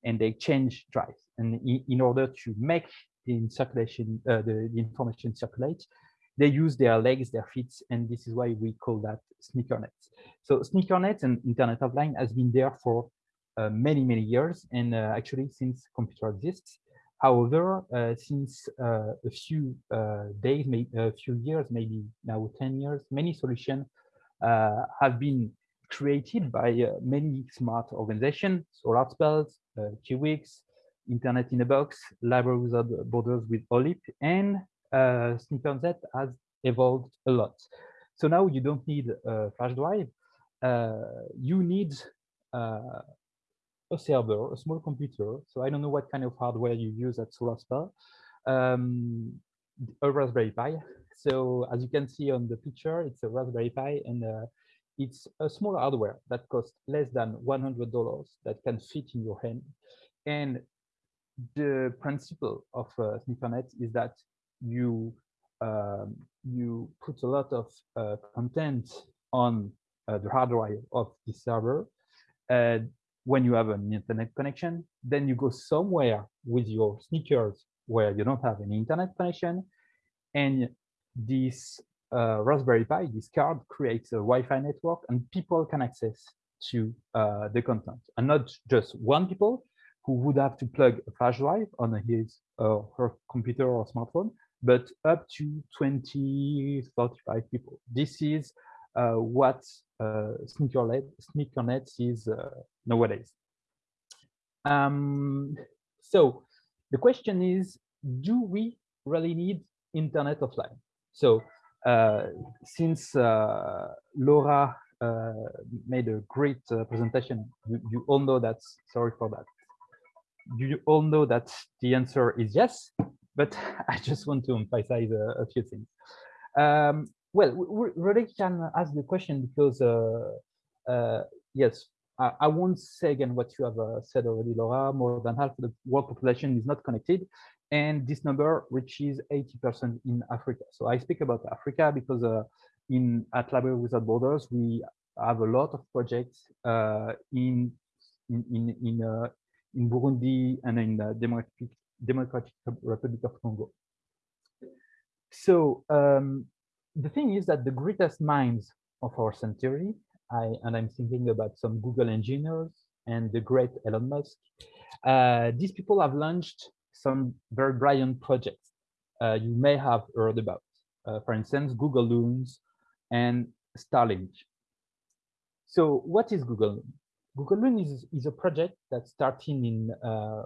and they change drives. And in, order to make in circulation, uh, the, the information circulate, they use their legs, their feet, and this is why we call that sneaker nets. So sneaker net and Internet Offline has been there for uh, many, many years, and uh, actually since computer exists. However, uh, since uh, a few uh, days, maybe a few years, maybe now 10 years, many solutions have been created by many smart organizations, Solar Spells, uh, Kiwix, Internet in a Box, Library Without Borders with OLIP, and uh, has evolved a lot. So now you don't need a flash drive. Uh, you need uh, a server, a small computer. So I don't know what kind of hardware you use at SolarSpell. Um, a Raspberry Pi. So as you can see on the picture, it's a Raspberry Pi and uh, it's a small hardware that costs less than $100 that can fit in your hand. And the principle of uh, SneakerNet is that you um, you put a lot of uh, content on uh, the hard drive of the server. When you have an internet connection, then you go somewhere with your sneakers where you don't have an internet connection. And this uh, Raspberry Pi, this card creates a Wi-Fi network and people can access to uh, the content. And not just one people who would have to plug a flash drive on his or her computer or smartphone, but up to 20, 35 people. This is uh, what uh, Sneakernet, Sneakernet is uh, nowadays. Um, so the question is, do we really need internet offline? So uh, since uh, Laura uh, made a great uh, presentation, you, you all know that, sorry for that. You all know that the answer is yes, but I just want to emphasize a, a few things. Um, well, we really can ask the question because, uh, uh, yes, I, I, won't say again what you have uh, said already, Laura. More than half of the world population is not connected, and this number reaches 80% in Africa. So I speak about Africa because uh, in at Library Without Borders we have a lot of projects uh, in in in in, uh, in Burundi and in the Democratic Democratic Republic of Congo. So um, the thing is that the greatest minds of our century, I, and I'm thinking about some Google engineers and the great Elon Musk, uh, these people have launched some very brilliant projects uh, you may have heard about. Uh, for instance, Google Loons and Starlink. So what is Google Loon? Google Loon is, is a project that started in uh,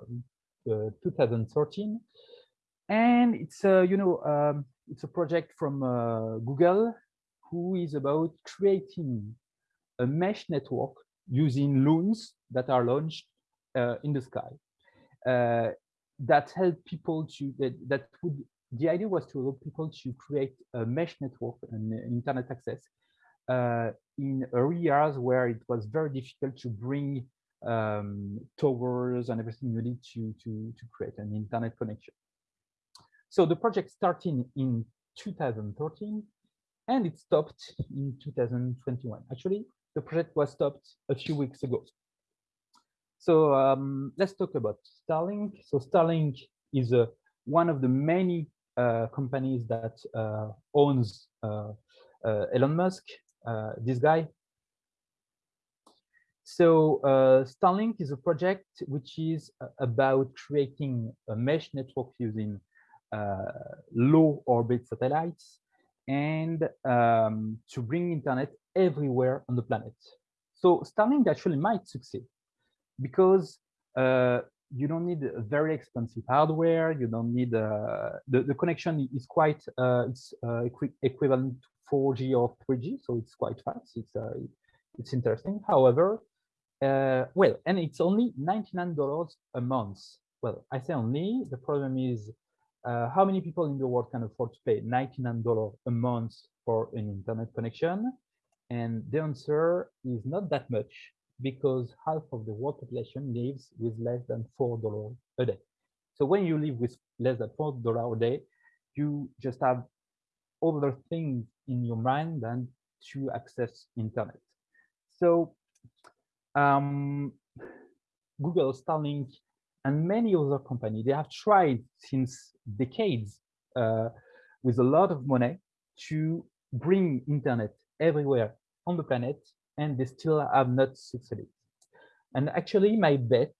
uh, 2013 and it's a you know um, it's a project from uh, Google who is about creating a mesh network using loons that are launched uh, in the sky. Uh, that help people to that, that would the idea was to allow people to create a mesh network and internet access. Uh, in areas where it was very difficult to bring um, towers and everything you need to, to, to create an internet connection. So the project started in 2013 and it stopped in 2021. Actually, the project was stopped a few weeks ago. So um, let's talk about Starlink. So Starlink is uh, one of the many uh, companies that uh, owns uh, uh, Elon Musk, this guy. So Starlink is a project which is about creating a mesh network using uh, low orbit satellites and um, to bring internet everywhere on the planet. So Starlink actually might succeed because uh, you don't need very expensive hardware. You don't need uh, the the connection is quite uh, it's uh, equi equivalent 4G or 3G, so it's quite fast. It's uh, it's interesting. However, well, and it's only $99 a month. Well, I say only. The problem is uh, how many people in the world can afford to pay $99 a month for an internet connection? And the answer is not that much because half of the world population lives with less than $4 a day. So when you live with less than $4 a day, you just have other things in your mind than to access internet. So um, Google, Starlink, and many other companies, they have tried since decades uh, with a lot of money to bring internet everywhere on the planet, and they still have not succeeded. And actually, my bet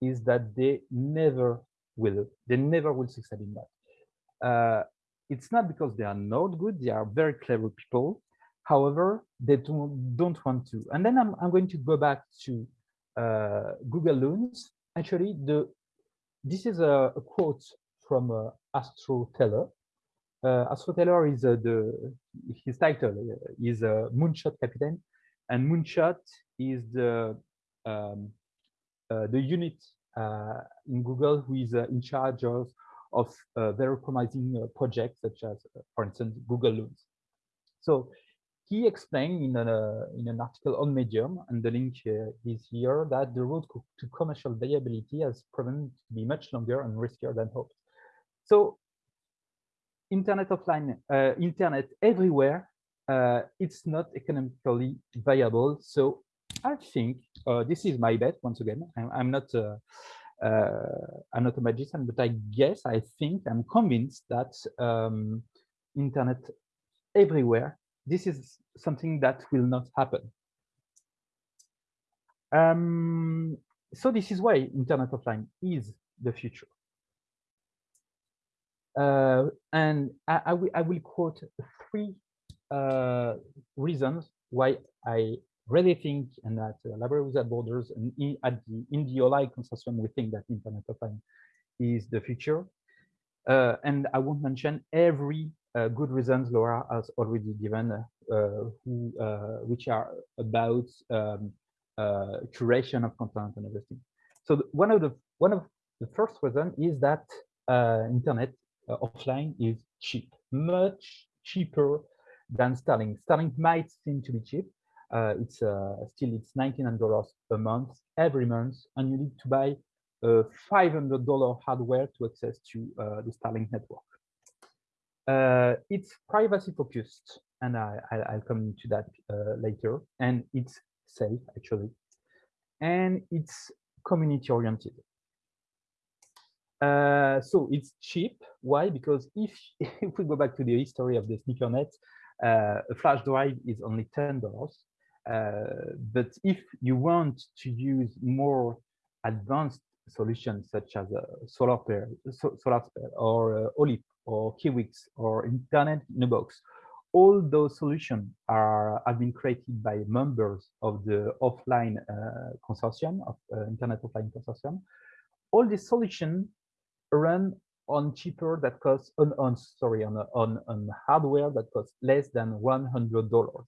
is that they never will. They never will succeed in that. Uh, it's not because they are not good; they are very clever people. However, they don't, don't want to. And then I'm, I'm going to go back to uh, Google Loons actually the this is a, a quote from uh, Astro Teller. Uh, Astro Teller is uh, the his title is uh, Moonshot Captain, and Moonshot is the um, uh, the unit uh, in Google who is in charge of of very promising projects such as, for instance, Google Loons. So he explained in, a, in an article on Medium, and the link uh, is here, that the road to commercial viability has proven to be much longer and riskier than hoped. So internet offline, uh, internet everywhere, uh, it's not economically viable. So I think uh, this is my bet. Once again, I'm, I'm not uh, uh, I'm not a magician, but I guess I think I'm convinced that um, internet everywhere this is something that will not happen. Um, so this is why internet offline is the future. Uh, and I, I, will, I will quote three uh, reasons why I really think and that uh, Library Without Borders and in, at the, in the OLI consortium, we think that internet offline is the future. Uh, and I won't mention every uh, good reasons Laura has already given, uh, who, uh, which are about um, uh, curation of content and everything. So one of the one of the first reason is that internet offline is cheap, much cheaper than Starlink. Starlink might seem to be cheap. It's still it's $1,900 a month every month, and you need to buy a $500 hardware to access to uh, the Starlink network. Uh, it's privacy focused, and I, will come into that uh, later. And it's safe, actually. And it's community oriented. Uh, so it's cheap. Why? Because if, if we go back to the history of the sneakernet, uh, a flash drive is only $10. Uh, but if you want to use more advanced solutions such as uh, solar pair, so, solar or uh, OLIP or Kiwix or internet in a box, all those solutions are have been created by members of the offline uh, consortium of uh, internet offline consortium. All these solutions run on cheaper that costs on, on sorry on on on hardware that costs less than one hundred dollars.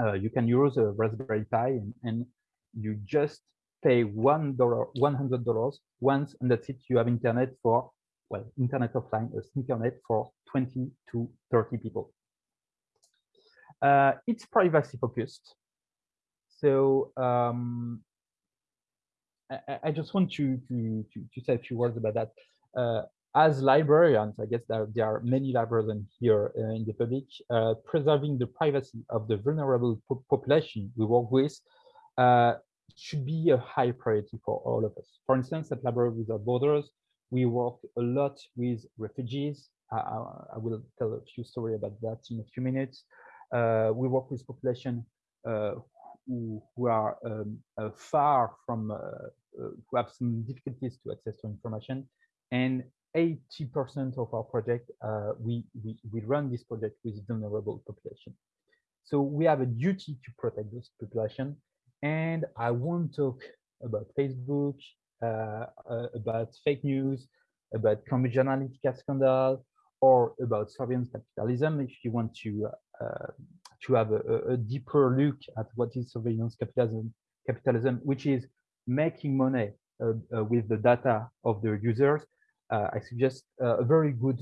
Uh, you can use a Raspberry Pi and, and you just pay one dollar, one hundred dollars once, and that's it. You have internet for well, internet offline, a sneakernet for 20 to 30 people. Uh, it's privacy focused. So um, I, I, just want to, to, to, to, say a few words about that. Uh, as librarians, I guess there, there are many librarians here uh, in the public, uh, preserving the privacy of the vulnerable po population we work with uh, should be a high priority for all of us. For instance, at Library Without Borders, we work a lot with refugees. I, I will tell a few stories about that in a few minutes. Uh, we work with population uh, who, who, are um, uh, far from, who have some difficulties to access to information. And 80% of our project, uh, we, we, we run this project with vulnerable population. So we have a duty to protect this population and I won't talk about Facebook, uh, uh, about fake news, about Cambridge Analytica scandal, or about surveillance capitalism. If you want to uh, to have a, a, deeper look at what is surveillance capitalism, capitalism, which is making money uh, uh, with the data of the users, I suggest a very good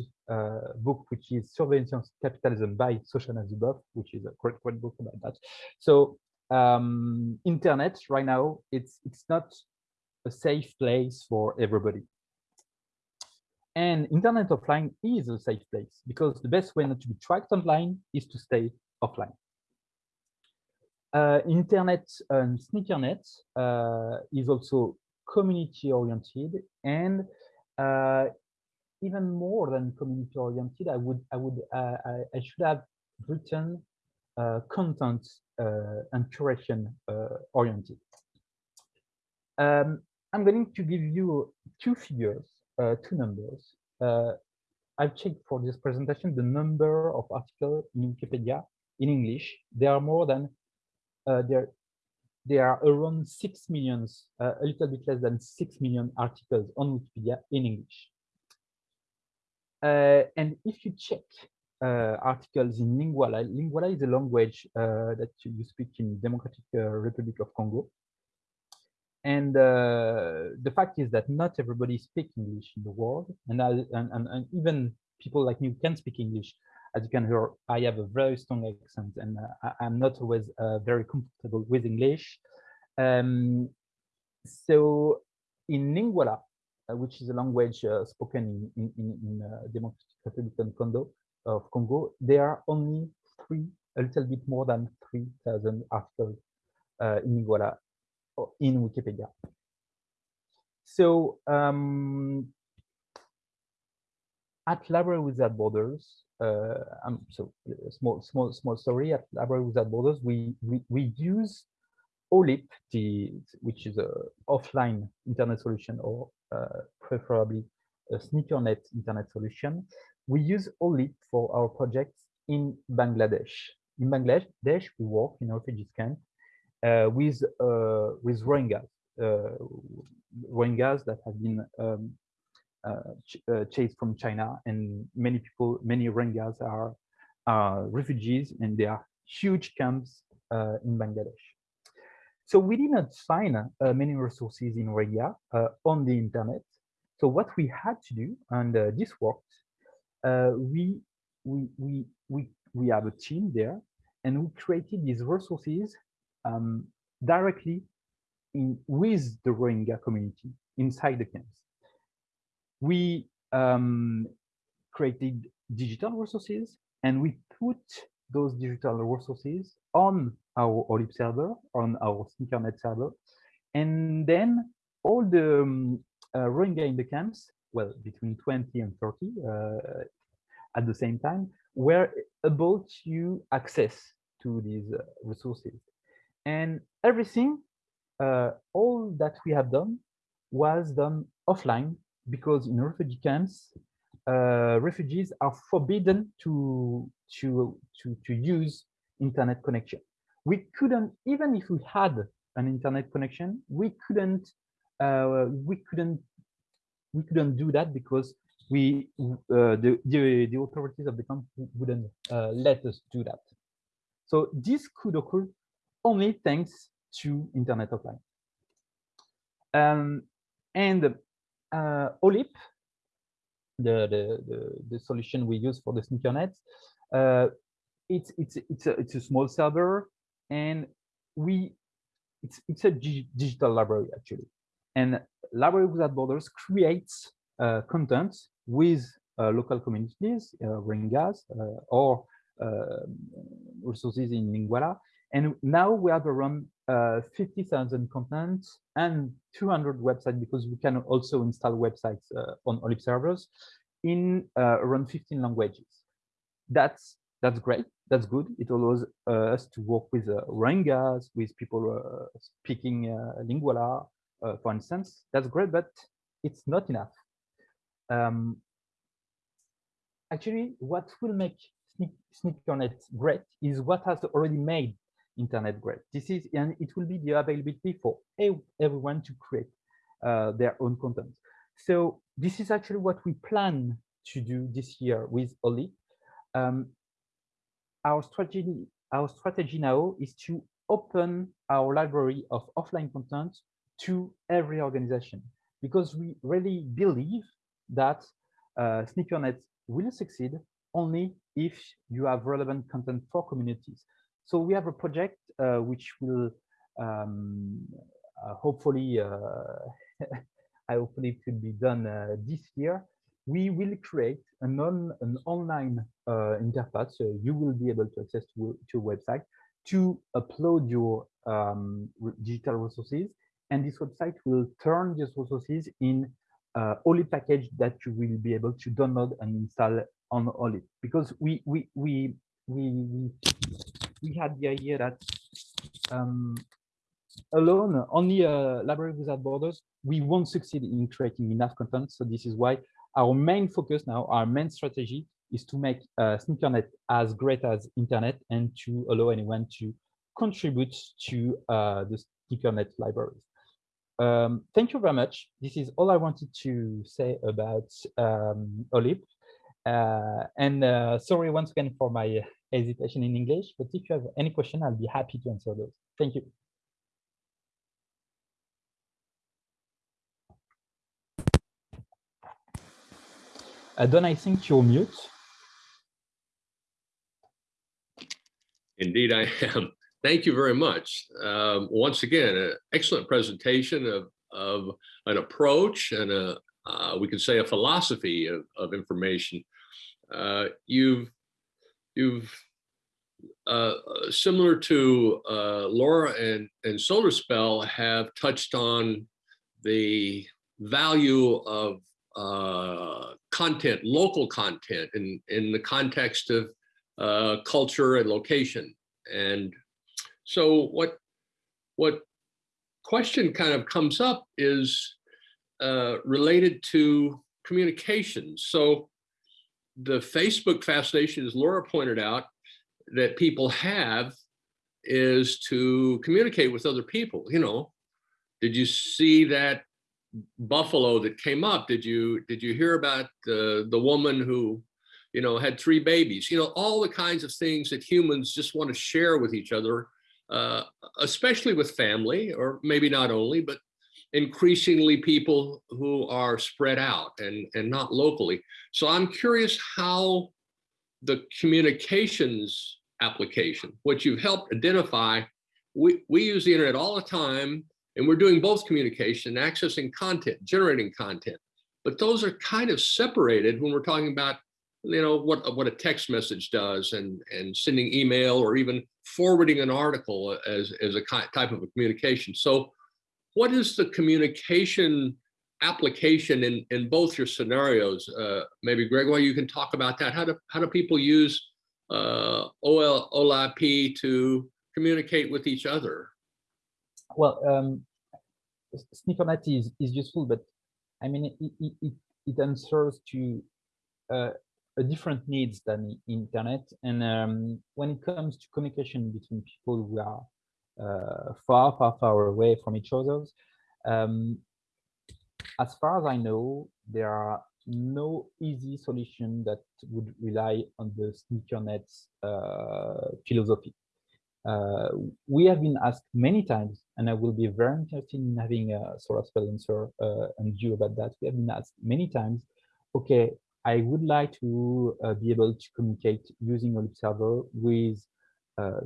book, which is Surveillance Capitalism by Shoshana Zuboff, which is a great, great book about that. So um, internet right now, it's it's not a safe place for everybody. And internet offline is a safe place because the best way not to be tracked online is to stay offline. Uh, internet and sneakernet uh, is also community oriented and uh, even more than community oriented, I would I would uh, I, I, should have written uh, content uh, and curation uh, oriented. Um, I'm going to give you two figures, two numbers. I've checked for this presentation the number of articles in Wikipedia in English. There are more than uh, there there are around 6 million, uh, a little bit less than six million articles on Wikipedia in English. Uh, and if you check uh, articles in Lingala. Lingala is a language uh, that you speak in Democratic uh, Republic of Congo. And the fact is that not everybody speaks English in the world, and, and, and, and even people like me can speak English. As you can hear, I have a very strong accent, and uh, I, am not always uh, very comfortable with English. Um, so in Lingala, uh, which is a language spoken in, in, in Democratic Republic of Congo, of Congo, there are only three, a little bit more than 3,000 articles uh, in Lingala in Wikipedia. So um, at Library Without Borders, uh, um, so small, small, small story at Library Without Borders, we, we, we use OLIP, the, which is a offline internet solution or uh, preferably a sneakernet internet solution we use OLIP for our projects in Bangladesh. In Bangladesh, we work in refugee camp uh, with uh, with Rohingyas, uh, Rohingyas that have been um, uh, ch uh, chased from China, and many people, many Rohingyas are refugees, and there are huge camps uh, in Bangladesh. So we did not find uh, many resources in Rohingya on the internet. So what we had to do, and this worked, we, we, we, we, we have a team there and we created these resources um, directly in, with the Rohingya community inside the camps. We um, created digital resources and we put those digital resources on our OLIP server, on our Sneakernet server. And then all the um, uh, the camps, well, between 20 and 30 uh, at the same time, were able to access to these uh, resources. And everything, uh, all that we have done was done offline because in refugee camps, uh, refugees are forbidden to, to, to, to use internet connection. We couldn't, even if we had an internet connection, we couldn't, uh, we couldn't, we couldn't do that because we, uh, the, the, the authorities of the camp wouldn't uh, let us do that. So this could occur only thanks to internet offline. Um, and OLIP, the, the, the, the, solution we use for the sneakernet, uh, it's, it's, it's, a, it's a small server and we, it's, it's a digital library actually. And Library Without Borders creates uh, content with uh, local communities, uh, Rohingyas, uh, or uh, resources in Lingala. And now we have around uh, 50,000 content and 200 websites because we can also install websites uh, on OLIP servers in uh, around 15 languages. That's that's great. That's good. It allows uh, us to work with uh, Rohingyas, with people uh, speaking Lingala, for instance. That's great, but it's not enough. Um, actually, what will make Sneakernet great is what has already made internet great. This is, and it will be the availability for everyone to create uh, their own content. So this is actually what we plan to do this year with Oli. Um, our strategy, our strategy now is to open our library of offline content to every organization because we really believe that uh, will succeed only if you have relevant content for communities. So we have a project uh, which will um, uh, hopefully, uh, I hopefully it will be done this year. We will create an, on, an online interface, so you will be able to access to, to a website to upload your um, digital resources. And this website will turn these resources in uh, only package that you will be able to download and install on OLIP because we we we we we had the idea that um, alone only a library without borders we won't succeed in creating enough content. So this is why our main focus now our main strategy is to make uh, sneakernet as great as internet and to allow anyone to contribute to uh, the sneakernet libraries um, thank you very much. This is all i wanted to say about um, olip uh, and uh, sorry once again for my hesitation in English, but if you have any question, I'll be happy to answer those. Thank you. Uh, Don, I think you're mute. Indeed, I am. Thank you very much. Um, once again, an excellent presentation of, of an approach and a, uh, we could say a philosophy of, of information. Uh, you've you've uh, similar to uh, Laura and and SolarSpell have touched on the value of uh, content, local content, in in the context of uh, culture and location. And so, what what question kind of comes up is uh, related to communications. So the Facebook fascination, as Laura pointed out, that people have is to communicate with other people. You know, did you see that Buffalo that came up, did you, did you hear about the, the woman who, you know, had three babies? You know, all the kinds of things that humans just want to share with each other, uh, especially with family, or maybe not only, but increasingly people who are spread out and, and not locally. So I'm curious how the communications application, what you've helped identify, we, we use the internet all the time and we're doing both communication, accessing content, generating content. But those are kind of separated when we're talking about, you know, what, what a text message does and, and sending email or even forwarding an article as, as a type of a communication. So what is the communication application in, in both your scenarios? Uh, maybe Gregoire, you can talk about that. How do, how do people use uh, OL, OLIP to communicate with each other? Well, um, SneakerNet is, is useful, but I mean, it, it, it, answers to uh, a different needs than the internet. And um, when it comes to communication between people who are far, far, far away from each other, um, as far as I know, there are no easy solution that would rely on the SneakerNet uh, philosophy. Uh, we have been asked many times, and I will be very interested in having a sort of answer uh, and view about that. We have been asked many times, okay, I would like to uh, be able to communicate using Olip server with uh,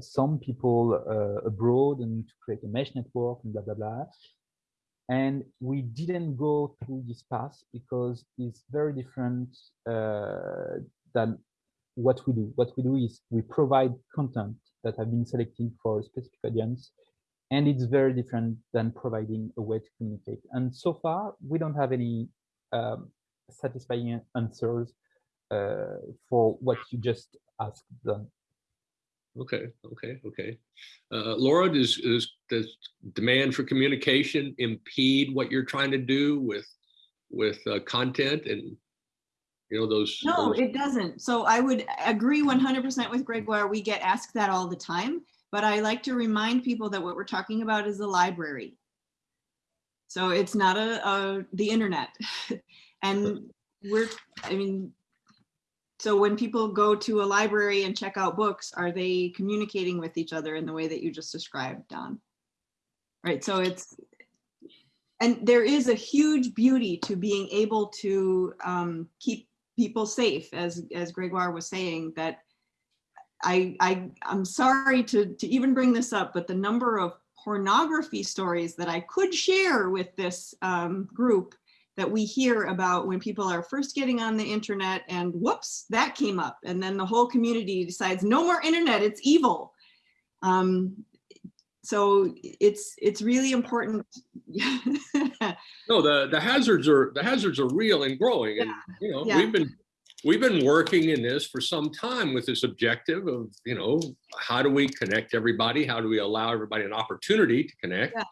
some people uh, abroad and to create a mesh network and blah, blah, blah. And we didn't go through this path because it's very different uh, than what we do. What we do is we provide content that have been selected for a specific audience, and it's very different than providing a way to communicate. And so far, we don't have any um, satisfying answers uh, for what you just asked. Them. Okay, okay, okay. Uh, Laura, does, does, does demand for communication impede what you're trying to do with, with uh, content and, you know, those? No, those- it doesn't. So I would agree 100% with Gregoire. We get asked that all the time, but I like to remind people that what we're talking about is a library. So it's not a, a the internet. and we're, I mean, so when people go to a library and check out books, are they communicating with each other in the way that you just described, Don? Right, so it's, and there is a huge beauty to being able to um, keep people safe, as as Gregoire was saying. That I I I'm sorry to to even bring this up, but the number of pornography stories that I could share with this um, group that we hear about when people are first getting on the internet and whoops that came up and then the whole community decides no more internet it's evil um, so it's it's really important No, the, the hazards are, the hazards are real and growing and, you know, yeah. we've been, we've been working in this for some time with this objective of, you know, how do we connect everybody? How do we allow everybody an opportunity to connect? Yeah.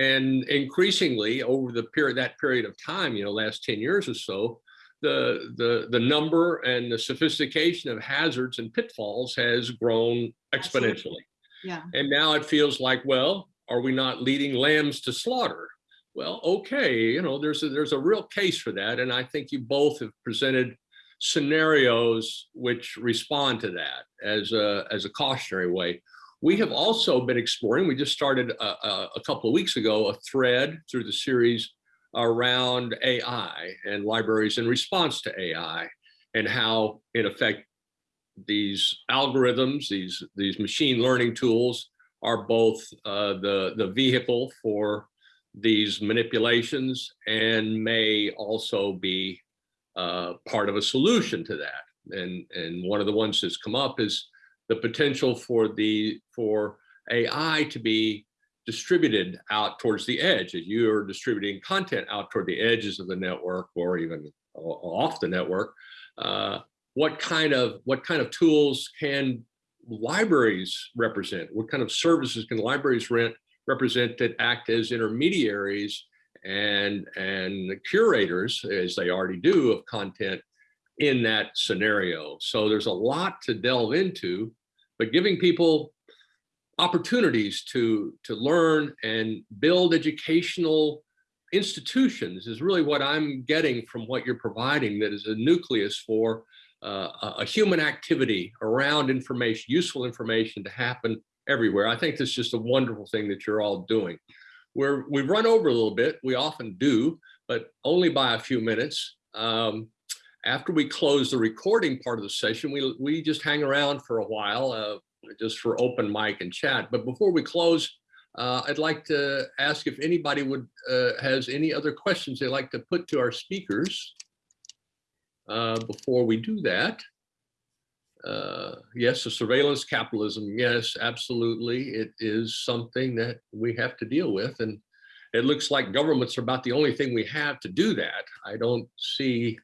And increasingly over the period, that period of time, you know, last 10 years or so, the, the, the number and the sophistication of hazards and pitfalls has grown Absolutely. exponentially. yeah And now it feels like, well, are we not leading lambs to slaughter? Well, okay, you know, there's a, there's a real case for that. And I think you both have presented scenarios which respond to that as a, as a cautionary way. We have also been exploring, we just started a, a, a couple of weeks ago, a thread through the series around AI and libraries in response to AI and how in effect these algorithms, these, these machine learning tools are both uh, the, the vehicle for these manipulations and may also be uh, part of a solution to that. And, and one of the ones that's come up is the potential for the for AI to be distributed out towards the edge as you are distributing content out toward the edges of the network or even off the network. Uh, what kind of what kind of tools can libraries represent? What kind of services can libraries rent represent that act as intermediaries and and curators as they already do of content in that scenario. So there's a lot to delve into, but giving people opportunities to to learn and build educational institutions is really what I'm getting from what you're providing that is a nucleus for uh, a, human activity around information, useful information to happen everywhere. I think this is just a wonderful thing that you're all doing. We're, we've run over a little bit, we often do, but only by a few minutes. Um, after we close the recording part of the session, we, we just hang around for a while, uh, just for open mic and chat. But before we close, uh, I'd like to ask if anybody would uh, has any other questions they'd like to put to our speakers. Uh, before we do that, uh, yes, the surveillance capitalism. Yes, absolutely. It is something that we have to deal with. And it looks like governments are about the only thing we have to do that. I don't see,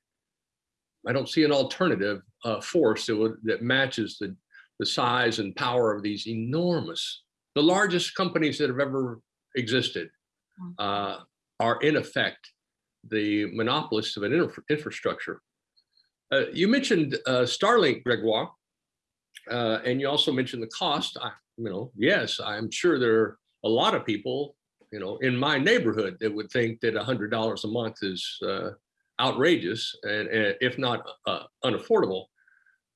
I don't see an alternative uh, force that would, that matches the, the size and power of these enormous, the largest companies that have ever existed uh, are in effect the monopolists of an infra infrastructure. Uh, you mentioned uh, Starlink, Gregoire, uh, and you also mentioned the cost. I, you know, yes, I'm sure there are a lot of people, you know, in my neighborhood that would think that $100 a month is uh, outrageous and, and, if not uh, unaffordable.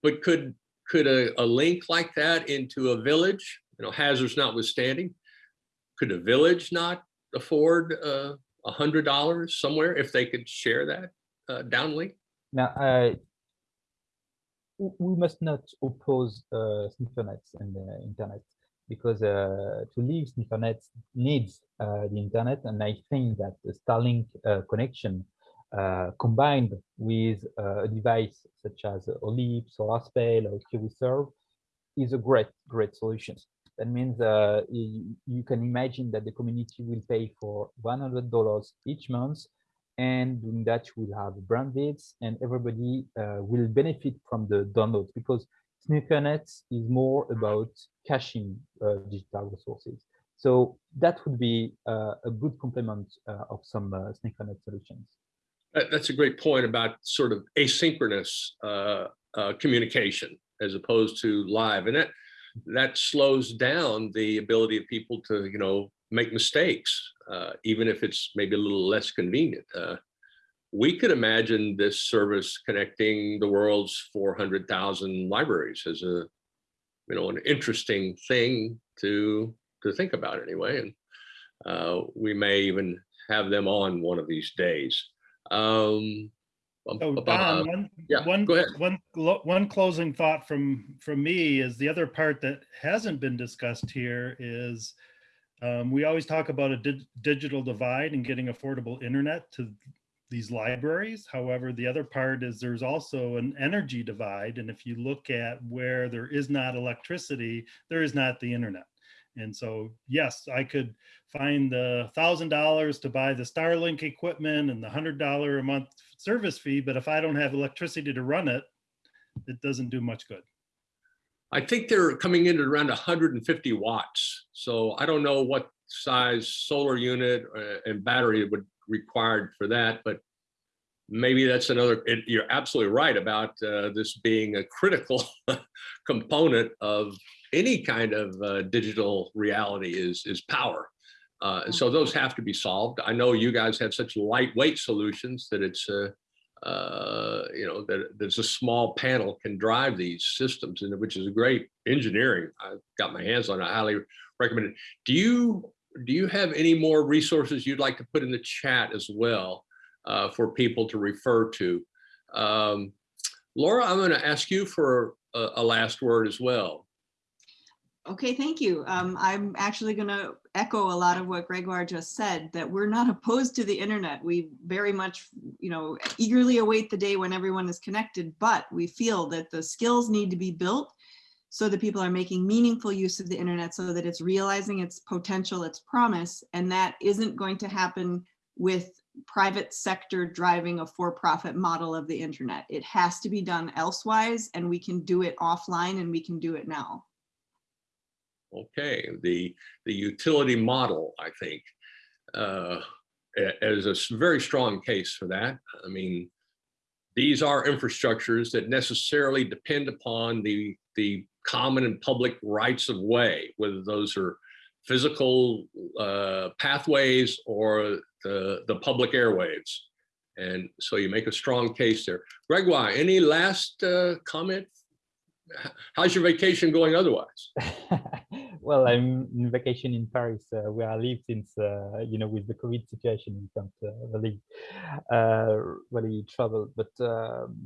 But could could a, a link like that into a village, you know, hazards notwithstanding, could a village not afford uh, a hundred dollars somewhere if they could share that uh, downlink? Now, uh, we must not oppose uh, SneakerNets and the internet because uh, to live SneakerNet needs uh, the internet, and I think that the Starlink uh, connection uh, combined with uh, a device such as Olip, SolarSpell, or KiwiServe is a great, great solution. That means uh, you, can imagine that the community will pay for $100 each month and doing that you will have brand bandwidth and everybody uh, will benefit from the downloads because SneakerNet is more about caching uh, digital resources. So that would be uh, a good complement of some SneakerNet solutions. That- That's a great point about sort of asynchronous uh, uh, communication as opposed to live. And that that slows down the ability of people to, you know, make mistakes, uh, even if it's maybe a little less convenient. Uh, we could imagine this service connecting the world's 400,000 libraries as a, you know, an interesting thing to to think about anyway. And uh, we may even have them on one of these days. Um, So bum, bum, Don, uh, one, yeah, one, one, one closing thought from, from me is the other part that hasn't been discussed here is um, we always talk about a di- digital divide and getting affordable internet to these libraries. However, the other part is there's also an energy divide. And if you look at where there is not electricity, there is not the internet. And so, yes, I could find the thousand dollars to buy the Starlink equipment and the hundred dollar a month service fee, but if I don't have electricity to run it, it doesn't do much good. I think they're coming in at around 150 watts. So I don't know what size solar unit uh, and battery would required for that, but maybe that's another, it, you're absolutely right about uh, this being a critical component of any kind of uh, digital reality is, is power. Uh, and so those have to be solved. I know you guys have such lightweight solutions that it's, uh, uh, you know, that there's a small panel can drive these systems, and which is a great engineering. I've got my hands on. it. I highly recommend it. Do you do you have any more resources you'd like to put in the chat as well uh, for people to refer to? Um, Laura, I'm going to ask you for a, a last word as well. Okay, thank you. Um, I'm actually going to echo a lot of what Gregoire just said, that we're not opposed to the internet. We very much, you know, eagerly await the day when everyone is connected, but we feel that the skills need to be built so that people are making meaningful use of the internet so that it's realizing its potential, its promise, and that isn't going to happen with private sector driving a for-profit model of the internet. It has to be done elsewise, and we can do it offline, and we can do it now. Okay, the the utility model, I think, uh, is a very strong case for that. I mean, these are infrastructures that necessarily depend upon the the common and public rights of way, whether those are physical uh, pathways or the, the public airwaves. And so you make a strong case there. Gregoire, any last uh, comment? How's your vacation going otherwise? well, I'm in vacation in Paris, uh, where I live since, uh, you know, with the COVID situation, we can't uh, really, uh, really travel. But um,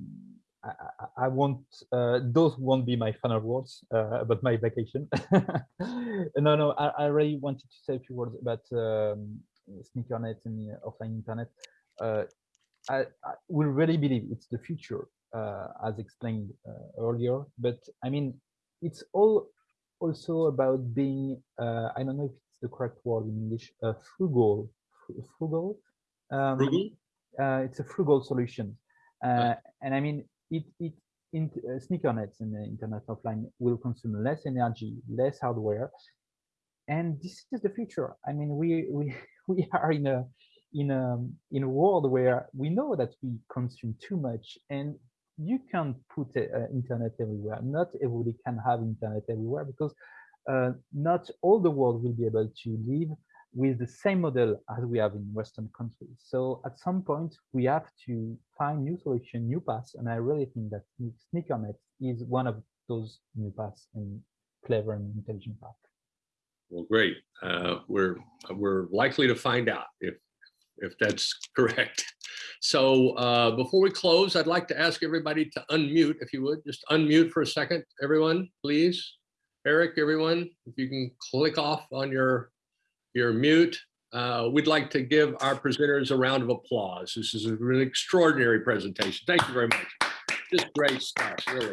I, I- won't, uh, those won't be my final words about my vacation. no, no, I, I really wanted to say a few words about um, sneakernet and offline internet. I, I we really believe it's the future, as explained earlier. But I mean, it's all also about being uh, I don't know if it's the correct word in English uh, frugal fru- frugal um, Frugal? uh, it's a frugal solution. Uh, and I mean it it in uh, sneakernets and the internet offline will consume less energy less hardware. And this is the future. I mean we we we are in a in a in a world where we know that we consume too much and you can put uh, internet everywhere. Not everybody can have internet everywhere because uh, not all the world will be able to live with the same model as we have in Western countries. So at some point, we have to find new solution, new paths, and I really think that SneakerNet is one of those new paths and clever and intelligent paths. Well, great. Uh, We're, we're likely to find out if, if that's correct. So uh, before we close, I'd like to ask everybody to unmute, if you would, just unmute for a second, everyone, please. Eric, everyone, if you can click off on your, your mute. Uh, We'd like to give our presenters a round of applause. This is a really extraordinary presentation. Thank you very much. Just great stuff, really.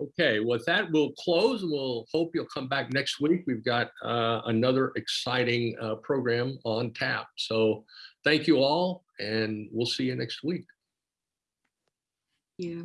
Okay, with that, we'll close we'll hope you'll come back next week. We've got uh, another exciting uh, program on tap. So thank you all and we'll see you next week. Yeah.